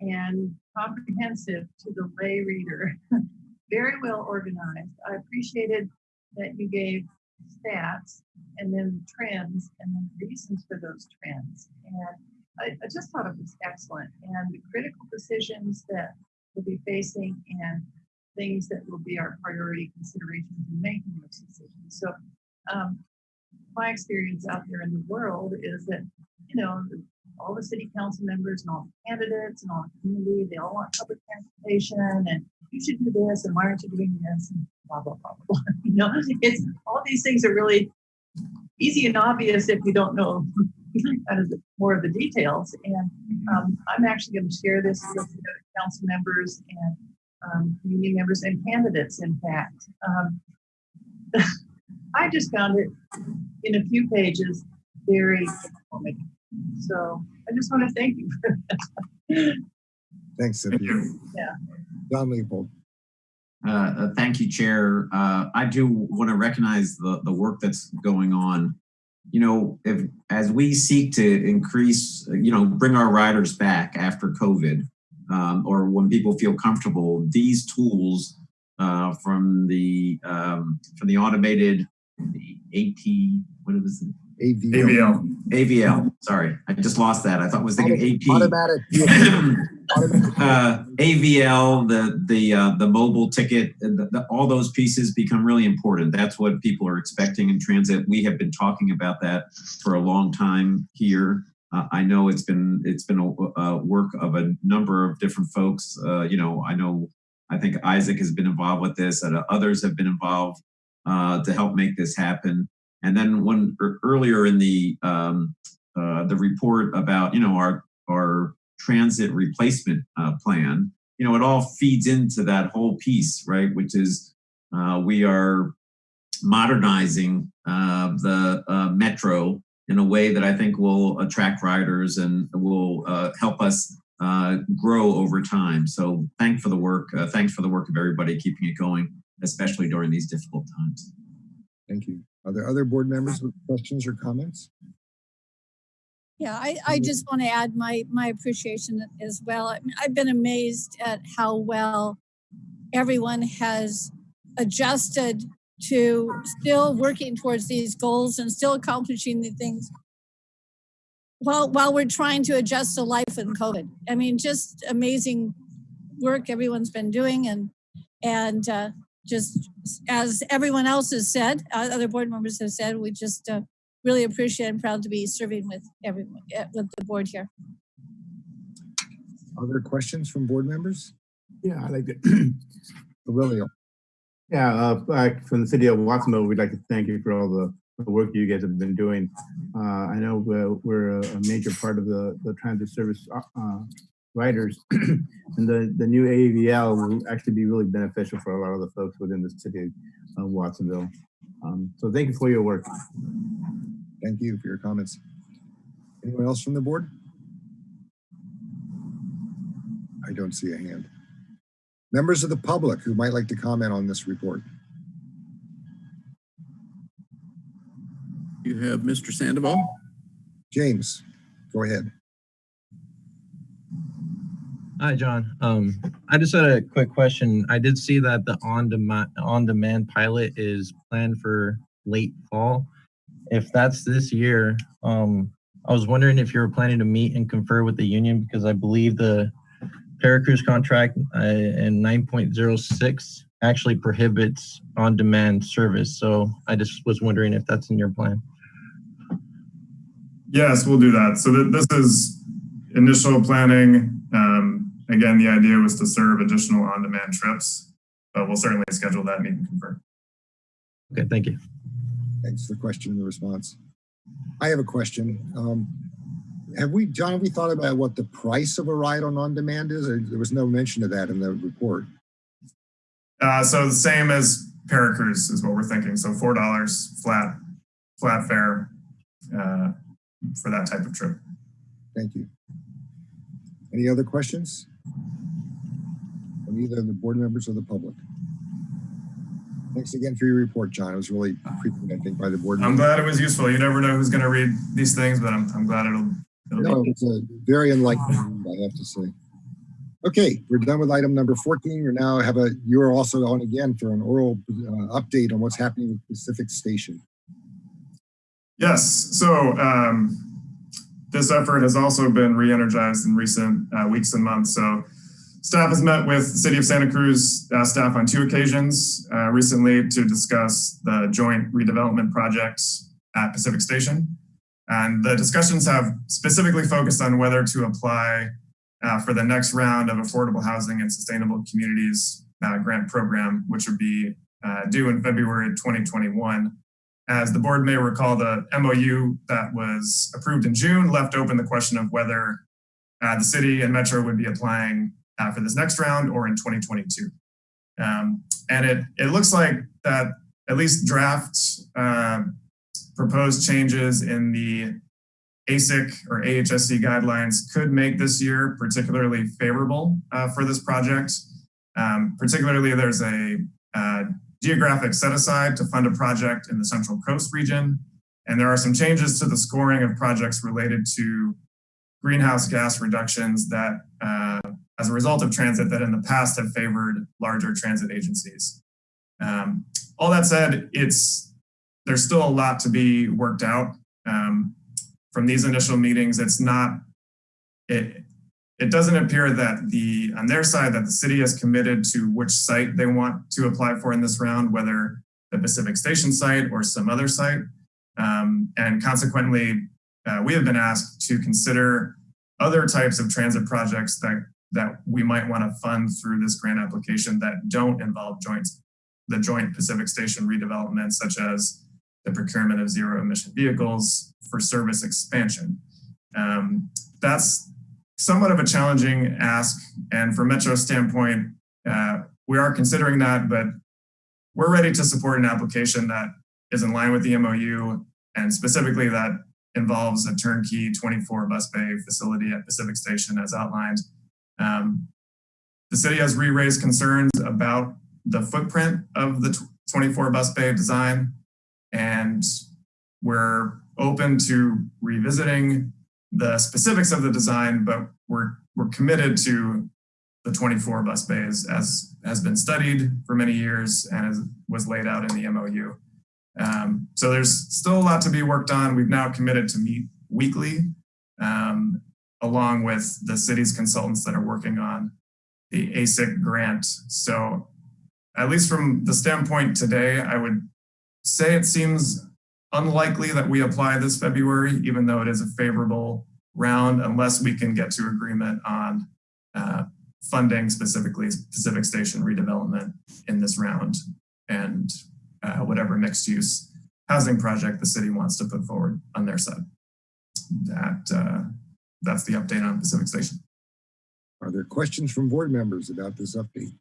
and comprehensive to the lay reader, *laughs* very well organized. I appreciated that you gave stats and then trends and then reasons for those trends. And I, I just thought it was excellent. And the critical decisions that we'll be facing and things that will be our priority considerations in making those decisions. So um, my experience out there in the world is that you know, all the city council members and all the candidates and all the community, they all want public transportation and you should do this and why aren't you doing this and blah, blah, blah, *laughs* blah. You know, it's, all these things are really easy and obvious if you don't know *laughs* more of the details. And um, I'm actually going to share this with council members and um, community members and candidates, in fact. Um, *laughs* I just found it in a few pages very informative. So I just want to thank you for that. Thanks, Cynthia. Yeah. John Leopold. Uh, uh, thank you, Chair. Uh, I do want to recognize the, the work that's going on. You know, if as we seek to increase, you know, bring our riders back after COVID, um, or when people feel comfortable, these tools uh, from the um, from the automated the AT, what was it? AVL. AVL. AVL. Sorry, I just lost that. I thought I was thinking AP. Automatic. *laughs* uh, AVL, the the uh, the mobile ticket, the, the, all those pieces become really important. That's what people are expecting in transit. We have been talking about that for a long time here. Uh, I know it's been it's been a, a, work of a number of different folks. Uh, you know, I know I think Isaac has been involved with this, and others have been involved uh, to help make this happen. And then when earlier in the um, uh, the report about you know our our transit replacement uh, plan, you know, it all feeds into that whole piece, right? Which is uh, we are modernizing uh, the uh, metro in a way that I think will attract riders and will help us grow over time. So thank for the work. thanks for the work of everybody keeping it going, especially during these difficult times. Thank you. Are there other board members with questions or comments? Yeah, I, I just want to add my my appreciation as well. I I've been amazed at how well everyone has adjusted to still working towards these goals and still accomplishing the things while while we're trying to adjust to life in COVID. I mean, just amazing work everyone's been doing and and uh, just as everyone else has said, uh, other board members have said, we just uh, really appreciate and proud to be serving with everyone, eh, with the board here. Other questions from board members? Yeah, I'd like to. *clears throat* Aurelio. Yeah, uh, from the city of Watsonville, we'd like to thank you for all the, the work you guys have been doing. Uh, I know we're, we're, a major part of the, the transit service uh, riders, *clears throat* and the, the new AVL will actually be really beneficial for a lot of the folks within the city of Watsonville. Um, so thank you for your work. Thank you for your comments. Anyone else from the board? I don't see a hand. Members of the public who might like to comment on this report. You have Mr. Sandoval. James, go ahead. Hi, John. Um, I just had a quick question. I did see that the on-demand on-demand pilot is planned for late fall. If that's this year, um, I was wondering if you were planning to meet and confer with the union because I believe the Paracruz contract uh, in 9.06 actually prohibits on-demand service. So I just was wondering if that's in your plan. Yes, we'll do that. So th this is initial planning. Um, again, the idea was to serve additional on-demand trips, but we'll certainly schedule that meet and confer. Okay, thank you. Thanks for the question and the response. I have a question. Um, have we, John, have we thought about what the price of a ride on on-demand is? There was no mention of that in the report. Uh, so the same as Paracruz is what we're thinking. So $4 flat, flat fare uh, for that type of trip. Thank you. Any other questions? From either the board members or the public? Thanks again for your report, John. It was really appreciated, I think, by the board. I'm glad it was useful. You never know who's going to read these things, but I'm, I'm glad it'll. it'll no, it's a very enlightening, I have to say. Okay, we're done with item number 14. You're now have a, you're also on again for an oral uh, update on what's happening with Pacific Station. Yes, so um, this effort has also been re-energized in recent uh, weeks and months. So staff has met with the City of Santa Cruz uh, staff on two occasions uh, recently to discuss the joint redevelopment projects at Pacific Station. And the discussions have specifically focused on whether to apply uh, for the next round of affordable housing and sustainable communities uh, grant program, which would be uh, due in February 2021. As the board may recall, the MOU that was approved in June left open the question of whether uh, the city and Metro would be applying uh, for this next round or in 2022. Um, and it, it looks like that at least draft uh, proposed changes in the ASIC or AHSC guidelines could make this year particularly favorable uh, for this project. Um, particularly, there's a uh, geographic set aside to fund a project in the Central Coast region. And there are some changes to the scoring of projects related to greenhouse gas reductions that, uh, as a result of transit, that in the past have favored larger transit agencies. Um, all that said, it's there's still a lot to be worked out. Um, from these initial meetings, it's not, it, it doesn't appear that the, on their side, that the city is committed to which site they want to apply for in this round, whether the Pacific Station site or some other site. Um, and consequently, uh, we have been asked to consider other types of transit projects that, that we might want to fund through this grant application that don't involve joints, the joint Pacific Station redevelopment, such as the procurement of zero emission vehicles for service expansion. Um, that's somewhat of a challenging ask. And from Metro's standpoint, uh, we are considering that, but we're ready to support an application that is in line with the MOU and specifically that involves a turnkey 24 bus bay facility at Pacific Station as outlined. Um, the city has re-raised concerns about the footprint of the 24 bus bay design and we're open to revisiting the specifics of the design, but we're we're committed to the 24 bus bays as has been studied for many years and as was laid out in the MOU. Um, so there's still a lot to be worked on. We've now committed to meet weekly um, along with the city's consultants that are working on the ASIC grant. So at least from the standpoint today, I would say it seems unlikely that we apply this February, even though it is a favorable round, unless we can get to agreement on uh, funding specifically Pacific Station redevelopment in this round and uh, whatever mixed use housing project the city wants to put forward on their side. That uh, That's the update on Pacific Station. Are there questions from board members about this update?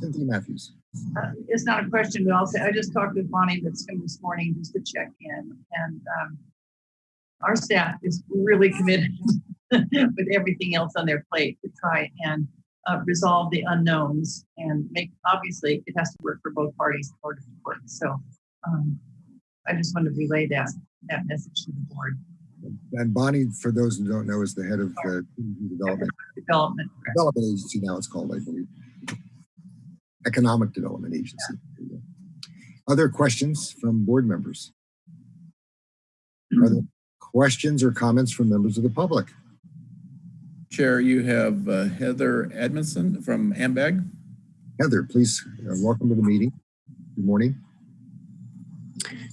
Cynthia Matthews. Uh, it's not a question, but I'll say I just talked with Bonnie Lipscomb this morning just to check in, and um, our staff is really committed *laughs* with everything else on their plate to try and uh, resolve the unknowns and make. Obviously, it has to work for both parties in order to work. So, um, I just want to relay that that message to the board. And Bonnie, for those who don't know, is the head of the development Development. development agency. Now it's called, I believe, Economic Development Agency. Other questions from board members? Are there questions or comments from members of the public? Chair, you have uh, Heather Adamson from AMBAG. Heather, please, uh, welcome to the meeting. Good morning.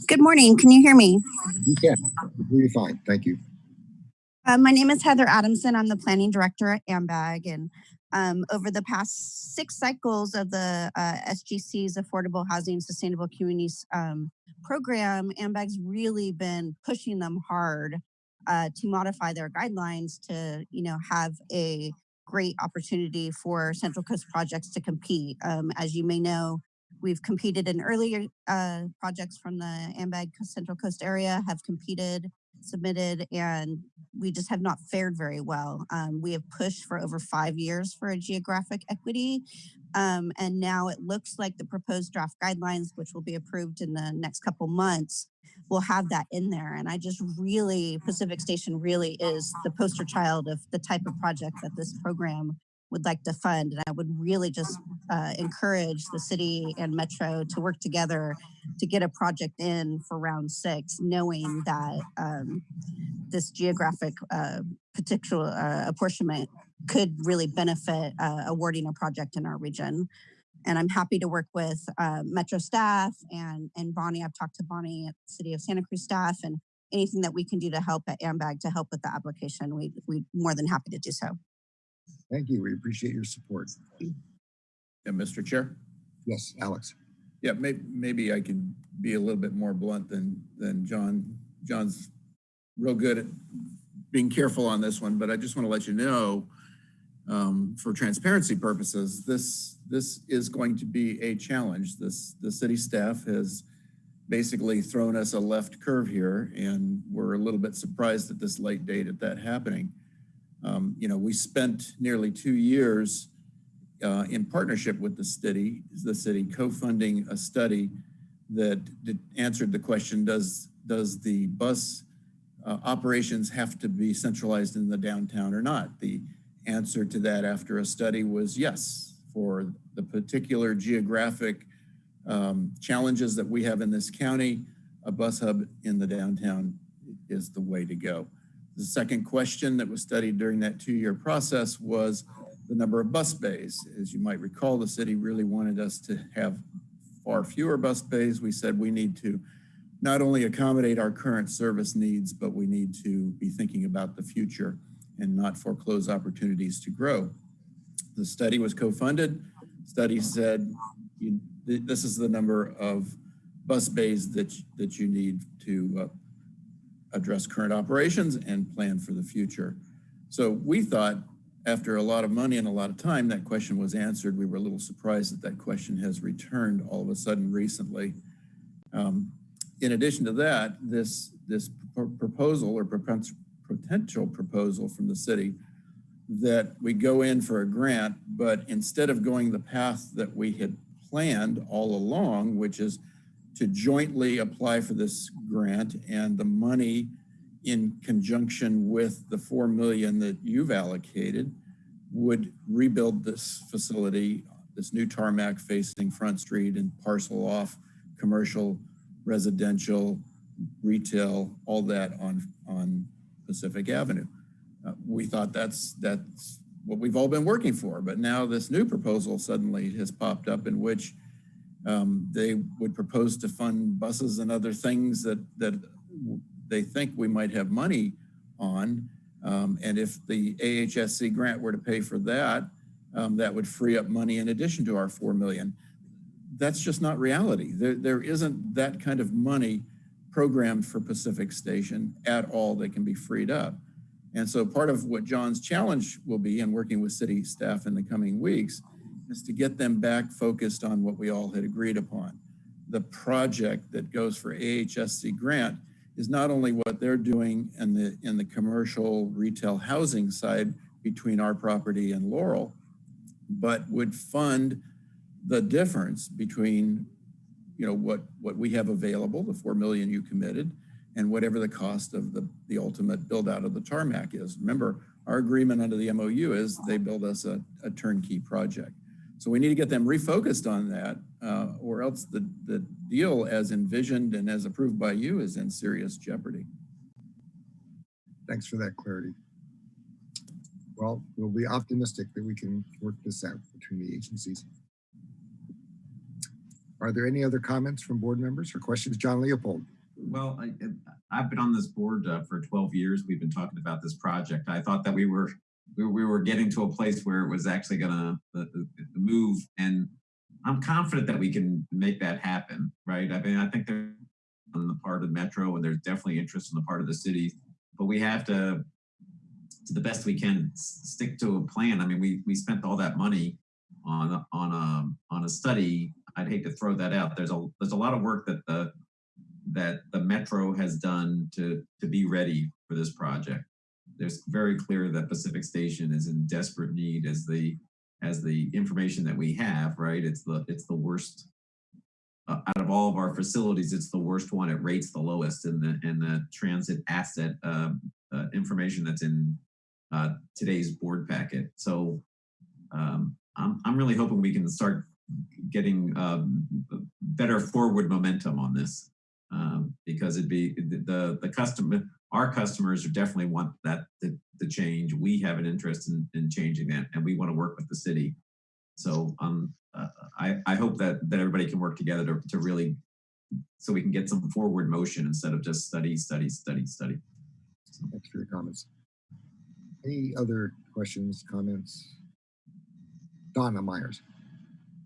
Good morning. Can you hear me? You can. You're fine. Thank you. Uh, my name is Heather Adamson. I'm the planning director at AMBAG. And um, over the past six cycles of the uh, SGC's Affordable Housing Sustainable Communities um, program, AMBAG's really been pushing them hard uh, to modify their guidelines to, you know, have a great opportunity for Central Coast projects to compete. Um, as you may know, we've competed in earlier uh, projects from the AMBAG Central Coast area, have competed submitted and we just have not fared very well. Um, we have pushed for over five years for a geographic equity. Um, and now it looks like the proposed draft guidelines, which will be approved in the next couple months, will have that in there. And I just really, Pacific Station really is the poster child of the type of project that this program would like to fund. And I would really just uh, encourage the city and Metro to work together to get a project in for round six, knowing that um, this geographic uh, particular uh, apportionment could really benefit uh, awarding a project in our region. And I'm happy to work with uh, Metro staff and, and Bonnie. I've talked to Bonnie at the City of Santa Cruz staff and anything that we can do to help at AMBAG to help with the application, we, we're more than happy to do so. Thank you. We appreciate your support. Yeah, Mr. Chair? Yes, Alex. Yeah, may, maybe I can be a little bit more blunt than, than John. John's real good at being careful on this one, but I just want to let you know, um, for transparency purposes, this, this is going to be a challenge. This, the city staff has basically thrown us a left curve here, and we're a little bit surprised at this late date at that happening. Um, you know, we spent nearly two years uh, in partnership with the city, the city co-funding a study that did, answered the question, does, does the bus uh, operations have to be centralized in the downtown or not? The answer to that after a study was yes, for the particular geographic um, challenges that we have in this county, a bus hub in the downtown is the way to go. The second question that was studied during that two-year process was the number of bus bays. As you might recall, the city really wanted us to have far fewer bus bays. We said we need to not only accommodate our current service needs, but we need to be thinking about the future and not foreclose opportunities to grow. The study was co-funded. Study said this is the number of bus bays that, that you need to uh, address current operations and plan for the future. So we thought after a lot of money and a lot of time, that question was answered. We were a little surprised that that question has returned all of a sudden recently. Um, in addition to that, this, this pr proposal or potential proposal from the city that we go in for a grant, but instead of going the path that we had planned all along, which is to jointly apply for this grant and the money in conjunction with the 4 million that you've allocated would rebuild this facility, this new tarmac facing Front Street and parcel off commercial, residential, retail, all that on, on Pacific Avenue. Uh, we thought that's, that's what we've all been working for, but now this new proposal suddenly has popped up in which um, they would propose to fund buses and other things that, that they think we might have money on. Um, and if the AHSC grant were to pay for that, um, that would free up money in addition to our 4 million. That's just not reality. There, there isn't that kind of money programmed for Pacific Station at all that can be freed up. And so part of what John's challenge will be in working with city staff in the coming weeks is to get them back focused on what we all had agreed upon. The project that goes for AHSC grant is not only what they're doing in the in the commercial retail housing side between our property and Laurel, but would fund the difference between you know what what we have available, the four million you committed, and whatever the cost of the the ultimate build out of the tarmac is. Remember, our agreement under the MOU is they build us a, a turnkey project. So we need to get them refocused on that, uh, or else the, the deal as envisioned and as approved by you is in serious jeopardy. Thanks for that clarity. Well, we'll be optimistic that we can work this out between the agencies. Are there any other comments from board members or questions? John Leopold. Well, I, have been on this board uh, for 12 years. We've been talking about this project. I thought that we were we, we were getting to a place where it was actually going to uh, uh, move. And I'm confident that we can make that happen, right? I mean, I think on the part of Metro and there's definitely interest on the part of the city, but we have to, to the best we can, stick to a plan. I mean, we, we spent all that money on, on, a, on a study. I'd hate to throw that out. There's a, there's a lot of work that the, that the Metro has done to, to be ready for this project there's very clear that Pacific Station is in desperate need as the as the information that we have, right? It's the it's the worst uh, out of all of our facilities. It's the worst one. It rates the lowest in the in the transit asset uh, uh, information that's in uh, today's board packet. So um, I'm I'm really hoping we can start getting um, better forward momentum on this um, because it'd be the the customer our customers are definitely want that to change. We have an interest in, in changing that, and we want to work with the city So um, uh, I, I hope that, that everybody can work together to, to really, so we can get some forward motion instead of just study, study, study, study. Thanks for your comments. Any other questions, comments? Donna Meyers.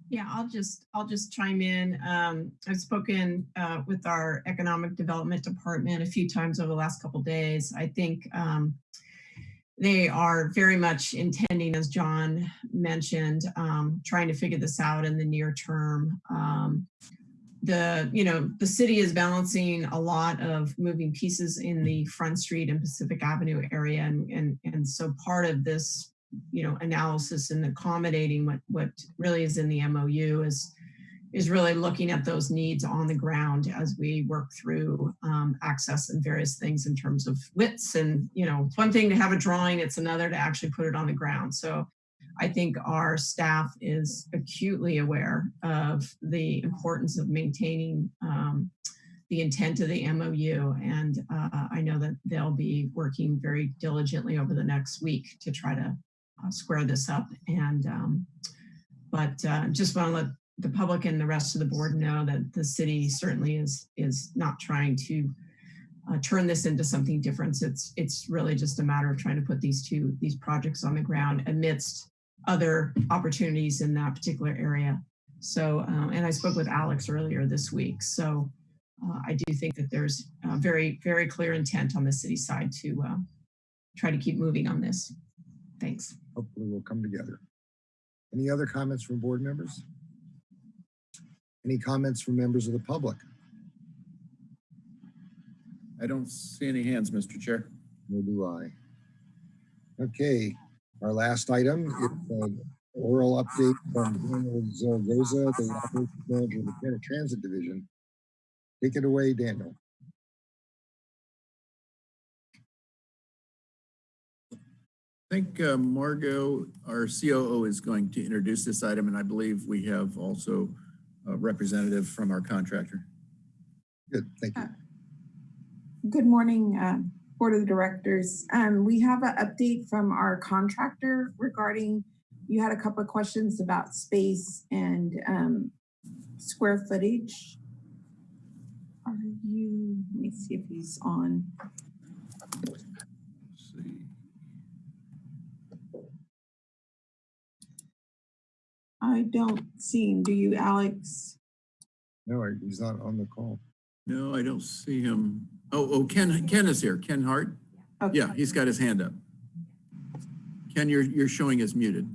Yeah, I'll just, I'll just chime in. Um, I've spoken uh, with our Economic Development Department a few times over the last couple days. I think um, they are very much intending, as John mentioned, um, trying to figure this out in the near term. Um, the, you know, the city is balancing a lot of moving pieces in the Front Street and Pacific Avenue area. And, and, and so part of this you know, analysis and accommodating what, what really is in the MOU is, is really looking at those needs on the ground as we work through um, access and various things in terms of widths. And, you know, it's one thing to have a drawing, it's another to actually put it on the ground. So I think our staff is acutely aware of the importance of maintaining um, the intent of the MOU. And uh, I know that they'll be working very diligently over the next week to try to square this up. And um, but uh, just want to let the public and the rest of the board know that the city certainly is is not trying to uh, turn this into something different. It's it's really just a matter of trying to put these two these projects on the ground amidst other opportunities in that particular area. So um, and I spoke with Alex earlier this week. So uh, I do think that there's very very clear intent on the city side to uh, try to keep moving on this. Thanks. Hopefully we'll come together. Any other comments from board members? Any comments from members of the public? I don't see any hands, Mr. Chair. Nor do I. Okay, our last item is an oral update from Daniel Zaragoza, the operations manager of the Transit Division. Take it away, Daniel. Think uh, Margot, our COO, is going to introduce this item, and I believe we have also a representative from our contractor. Good, thank you. Good morning, uh, Board of Directors. Um, we have an update from our contractor regarding, you had a couple of questions about space and um, square footage. Are you, let me see if he's on. I don't see him. Do you, Alex? No, he's not on the call. No, I don't see him. Oh, oh, Ken, Ken is here. Ken Hart? Okay. Yeah, he's got his hand up. Ken, you're, you're showing as muted.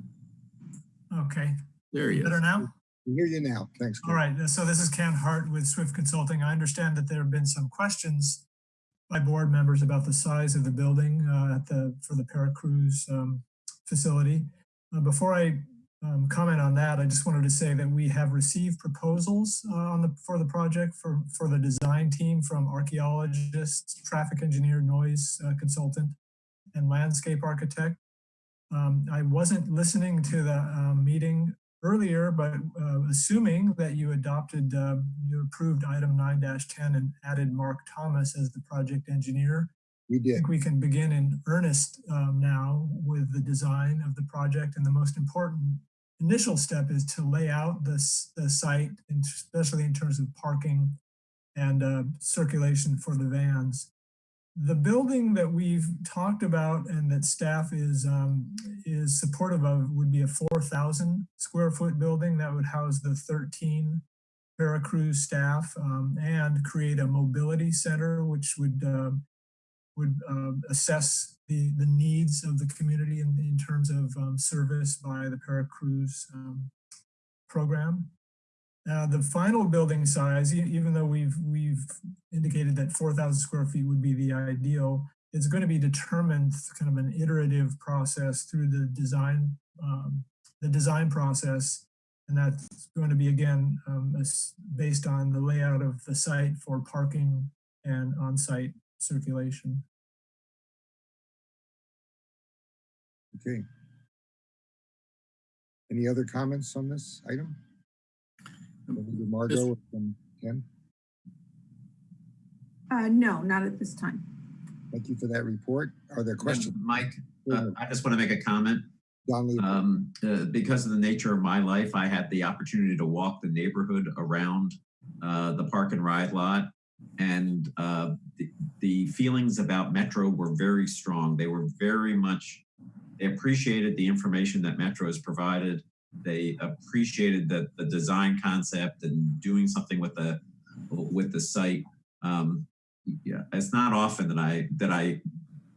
Okay. There he is. Better now? We hear you now. Thanks. Ken. All right. So this is Ken Hart with Swift Consulting. I understand that there have been some questions by board members about the size of the building uh, at the for the Paracruz um, facility. Uh, before I um, comment on that, I just wanted to say that we have received proposals uh, on the for the project for for the design team from archaeologists, traffic engineer, noise uh, consultant, and landscape architect. Um, I wasn't listening to the um, meeting earlier, but uh, assuming that you adopted, uh, you approved item 9-10 and added Mark Thomas as the project engineer. We I did. think we can begin in earnest um, now with the design of the project. And the most important initial step is to lay out this, the site, especially in terms of parking and uh, circulation for the vans. The building that we've talked about and that staff is um, is supportive of would be a 4,000 square foot building that would house the 13 Paracruz staff um, and create a mobility center, which would uh, would uh, assess the the needs of the community in, in terms of um, service by the Paracruz um, program. Uh, the final building size, even though we've we've indicated that 4,000 square feet would be the ideal, it's going to be determined kind of an iterative process through the design um, the design process, and that's going to be again um, based on the layout of the site for parking and on-site circulation. Okay. Any other comments on this item? From either Margot or from Ken? Uh, no, not at this time. Thank you for that report. Are there questions? Mike, uh, I just want to make a comment. Don Lee. Um, uh, because of the nature of my life, I had the opportunity to walk the neighborhood around uh, the park and ride lot. And uh, the, the feelings about Metro were very strong. They were very much, they appreciated the information that Metro has provided. They appreciated the, the design concept and doing something with the with the site. Um, yeah, it's not often that I that I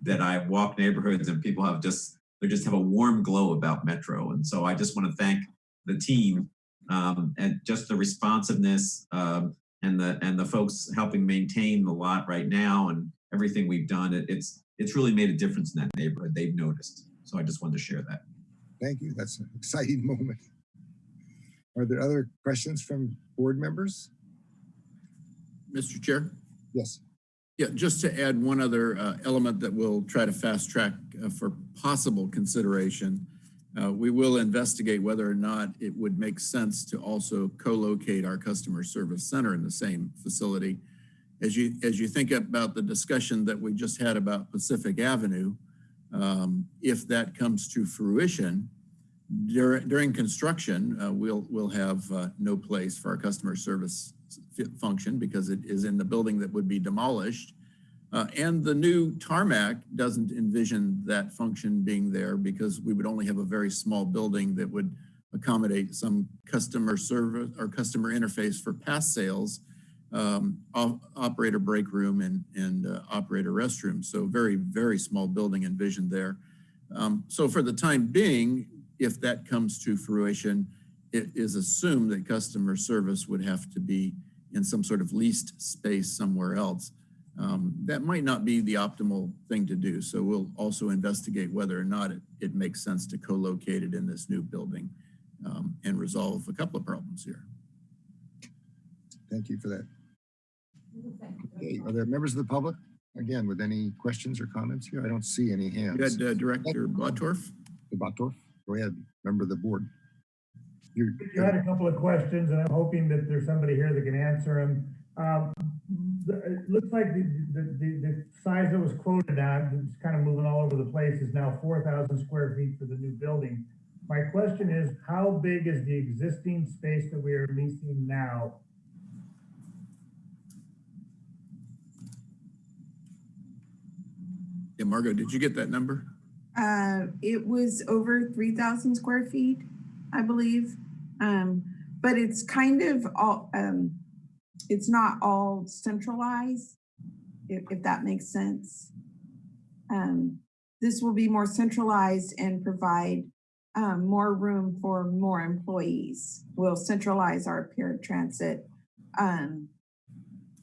that I walk neighborhoods and people have just they just have a warm glow about Metro. And so I just want to thank the team um, and just the responsiveness um, and the and the folks helping maintain the lot right now and everything we've done. It, it's it's really made a difference in that neighborhood. They've noticed. So I just wanted to share that. Thank you. That's an exciting *laughs* moment. Are there other questions from board members? Mr. Chair? Yes. Yeah, just to add one other uh, element that we'll try to fast track uh, for possible consideration. Uh, we will investigate whether or not it would make sense to also co-locate our customer service center in the same facility. As you as you think about the discussion that we just had about Pacific Avenue, um, if that comes to fruition, during, during construction, uh, we'll we'll have uh, no place for our customer service function because it is in the building that would be demolished. Uh, and the new tarmac doesn't envision that function being there because we would only have a very small building that would accommodate some customer service or customer interface for past sales, um, op operator break room and, and uh, operator restroom. So very, very small building envisioned there. Um, so for the time being, if that comes to fruition, it is assumed that customer service would have to be in some sort of leased space somewhere else. Um, that might not be the optimal thing to do. So we'll also investigate whether or not it, it makes sense to co-locate it in this new building um, and resolve a couple of problems here. Thank you for that. Okay, are there members of the public? Again, with any questions or comments here? I don't see any hands. You had uh, Director Bottorff. Bottorff, go ahead, member of the board. You're, You had a couple of questions and I'm hoping that there's somebody here that can answer them. Um, the- it looks like the, the, the, the size that was quoted at, it's kind of moving all over the place, is now four thousand square feet for the new building. My question is, how big is the existing space that we are leasing now? Yeah, Margot, did you get that number? Uh, it was over three thousand square feet, I believe. Um, but it's kind of all, um, it's not all centralized, if, if that makes sense. Um, this will be more centralized and provide um, more room for more employees. We'll centralize our paratransit um,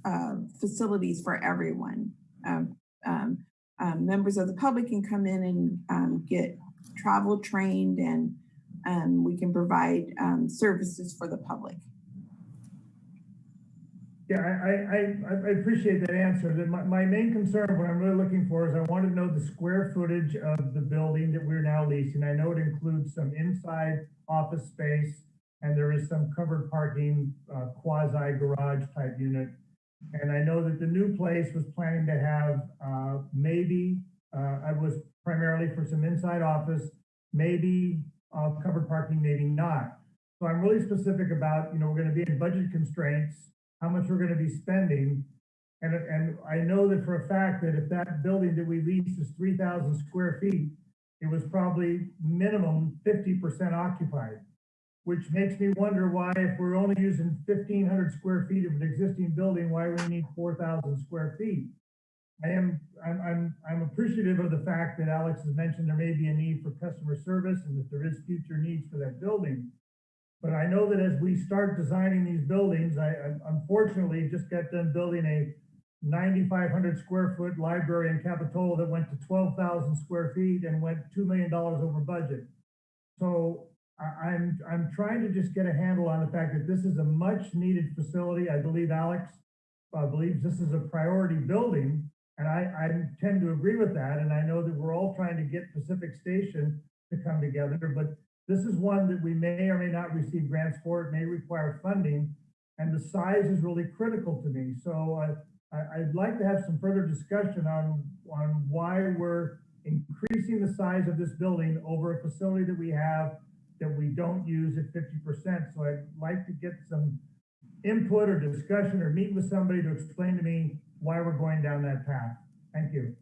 uh, facilities for everyone. Um, um, um, members of the public can come in and um, get travel trained and um, we can provide um, services for the public. Yeah, I, I, I, appreciate that answer. My, my main concern, what I'm really looking for is I want to know the square footage of the building that we're now leasing. I know it includes some inside office space and there is some covered parking, uh, quasi garage type unit. And I know that the new place was planning to have, uh, maybe, uh, I was primarily for some inside office, maybe, uh, covered parking, maybe not. So I'm really specific about, you know, we're gonna be in budget constraints, how much we're gonna be spending. And, and I know that for a fact that if that building that we leased is three thousand square feet, it was probably minimum fifty percent occupied. Which makes me wonder why, if we're only using fifteen hundred square feet of an existing building, why we need four thousand square feet. I am, I'm, I'm, I'm appreciative of the fact that Alex has mentioned there may be a need for customer service and that there is future needs for that building. But I know that as we start designing these buildings, I I unfortunately just got done building a ninety-five hundred square foot library in Capitola that went to twelve thousand square feet and went two million dollars over budget. So I'm, I'm trying to just get a handle on the fact that this is a much needed facility. I believe Alex uh, believes this is a priority building. And I, I tend to agree with that. And I know that we're all trying to get Pacific Station to come together, but this is one that we may or may not receive grants for. It may require funding. And the size is really critical to me. So uh, I, I'd like to have some further discussion on, on why we're increasing the size of this building over a facility that we have that we don't use at fifty percent. So I'd like to get some input or discussion or meet with somebody to explain to me why we're going down that path. Thank you.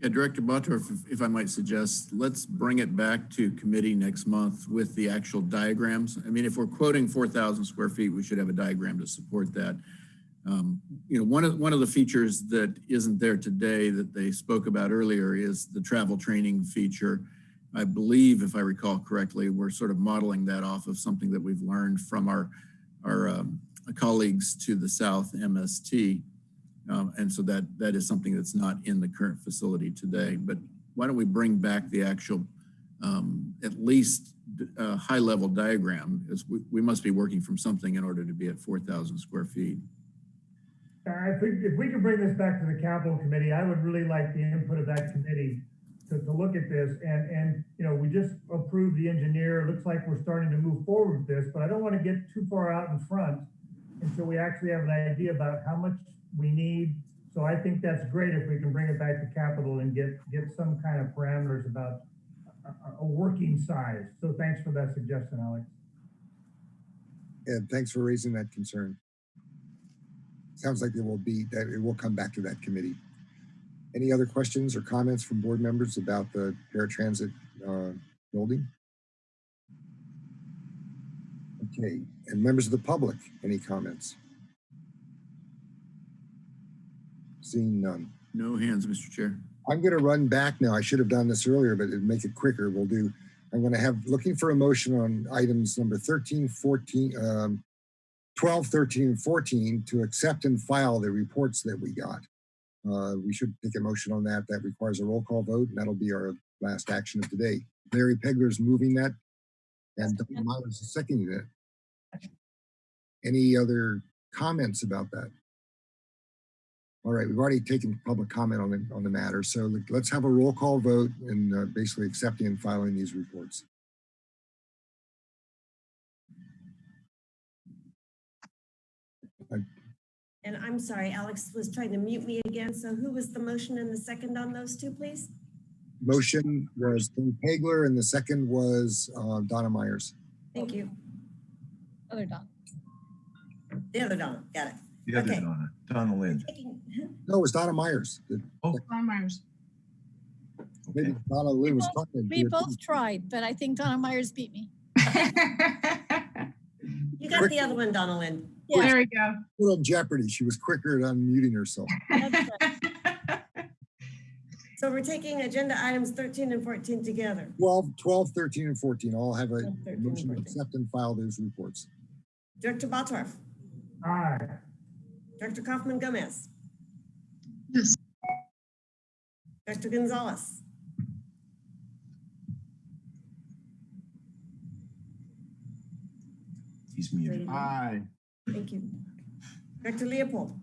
Yeah, Director Bottorff, if- if I might suggest, let's bring it back to committee next month with the actual diagrams. I mean, if we're quoting 4,000 square feet, we should have a diagram to support that. Um, You know, one of, one of the features that isn't there today that they spoke about earlier is the travel training feature. I believe, if I recall correctly, we're sort of modeling that off of something that we've learned from our, our um, colleagues to the south, MST. Um, and so that that is something that's not in the current facility today. But why don't we bring back the actual, um, at least uh, high level diagram? As we, we must be working from something in order to be at 4,000 square feet. If we, if we could bring this back to the capital committee, I would really like the input of that committee to, to look at this. And, and, you know, we just approved the engineer. It looks like we're starting to move forward with this, but I don't want to get too far out in front until we actually have an idea about how much we need. So I think that's great if we can bring it back to capital and get, get some kind of parameters about a, a- working size. So thanks for that suggestion, Alex. And thanks for raising that concern. Sounds like it will be, that it will come back to that committee. Any other questions or comments from board members about the paratransit uh, building? Okay, and members of the public, any comments? Seeing none. No hands, Mr. Chair. I'm going to run back now. I should have done this earlier, but to make it quicker, we'll do, I'm going to have, looking for a motion on items number 13, 14, um, 12, 13, and 14 to accept and file the reports that we got. Uh, we should take a motion on that. That requires a roll call vote, and that'll be our last action of today. Larry Pegler's moving that, and Dr. Meyers is seconding it. Any other comments about that? All right, we've already taken public comment on the, on the matter, so let's have a roll call vote and uh, basically accepting and filing these reports. And I'm sorry, Alex was trying to mute me again. So who was the motion and the second on those two, please? Motion was Ken Pegler and the second was uh, Donna Meyers. Thank you. Other Don. The other Donna, got it. The other Okay. Donna, Donna Lind. Taking- No, it was Donna Meyers. The- Don Meyers. Maybe Donna Lind was both- talking. We both tried, but I think Donna Meyers beat me. You got the other one, Donna Lind. Yeah. There we go. Little Jeopardy. She was quicker at unmuting herself. *laughs* Right. So we're taking agenda items 13 and 14 together. 12, 12, 13, and 14 all have a 12, motion to accept and file those reports. Director Bottorff, Aye. Director Coffman Gomez, Yes. Director Gonzalez, He's muted. Aye. Thank you. Director Leopold,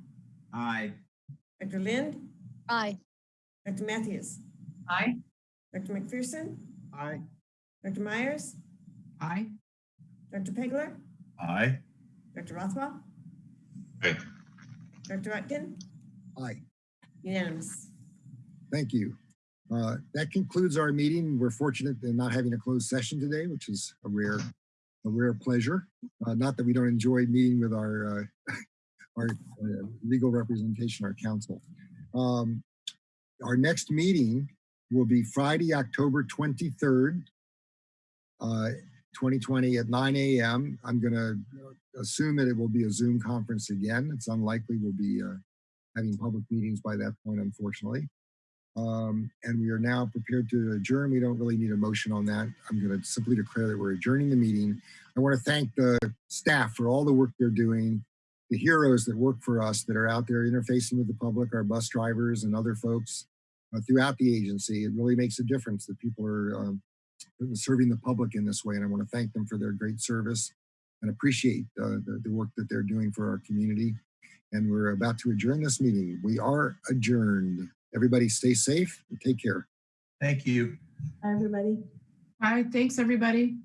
Aye. Director Lind, Aye. Director Matthews, Aye. Director McPherson, Aye. Director Meyers, Aye. Director Pegler, Aye. Director Rothwell, Aye. Director Rotkin, Aye. unanimous. Thank you. Uh, That concludes our meeting. We're fortunate in not having a closed session today, which is a rare, a rare pleasure. Uh, Not that we don't enjoy meeting with our, uh, *laughs* our uh, legal representation, our counsel. Um, Our next meeting will be Friday, October 23rd, uh, 2020 at 9 a.m. I'm going to assume that it will be a Zoom conference again. It's unlikely we'll be uh, having public meetings by that point, unfortunately. Um, and we are now prepared to adjourn. We don't really need a motion on that. I'm going to simply declare that we're adjourning the meeting. I want to thank the staff for all the work they're doing, the heroes that work for us that are out there interfacing with the public, our bus drivers and other folks uh, throughout the agency. It really makes a difference that people are um, serving the public in this way. And I want to thank them for their great service and appreciate uh, the, the work that they're doing for our community. And we're about to adjourn this meeting. We are adjourned. Everybody stay safe and take care. Thank you. Everybody. Bye. Thanks, everybody.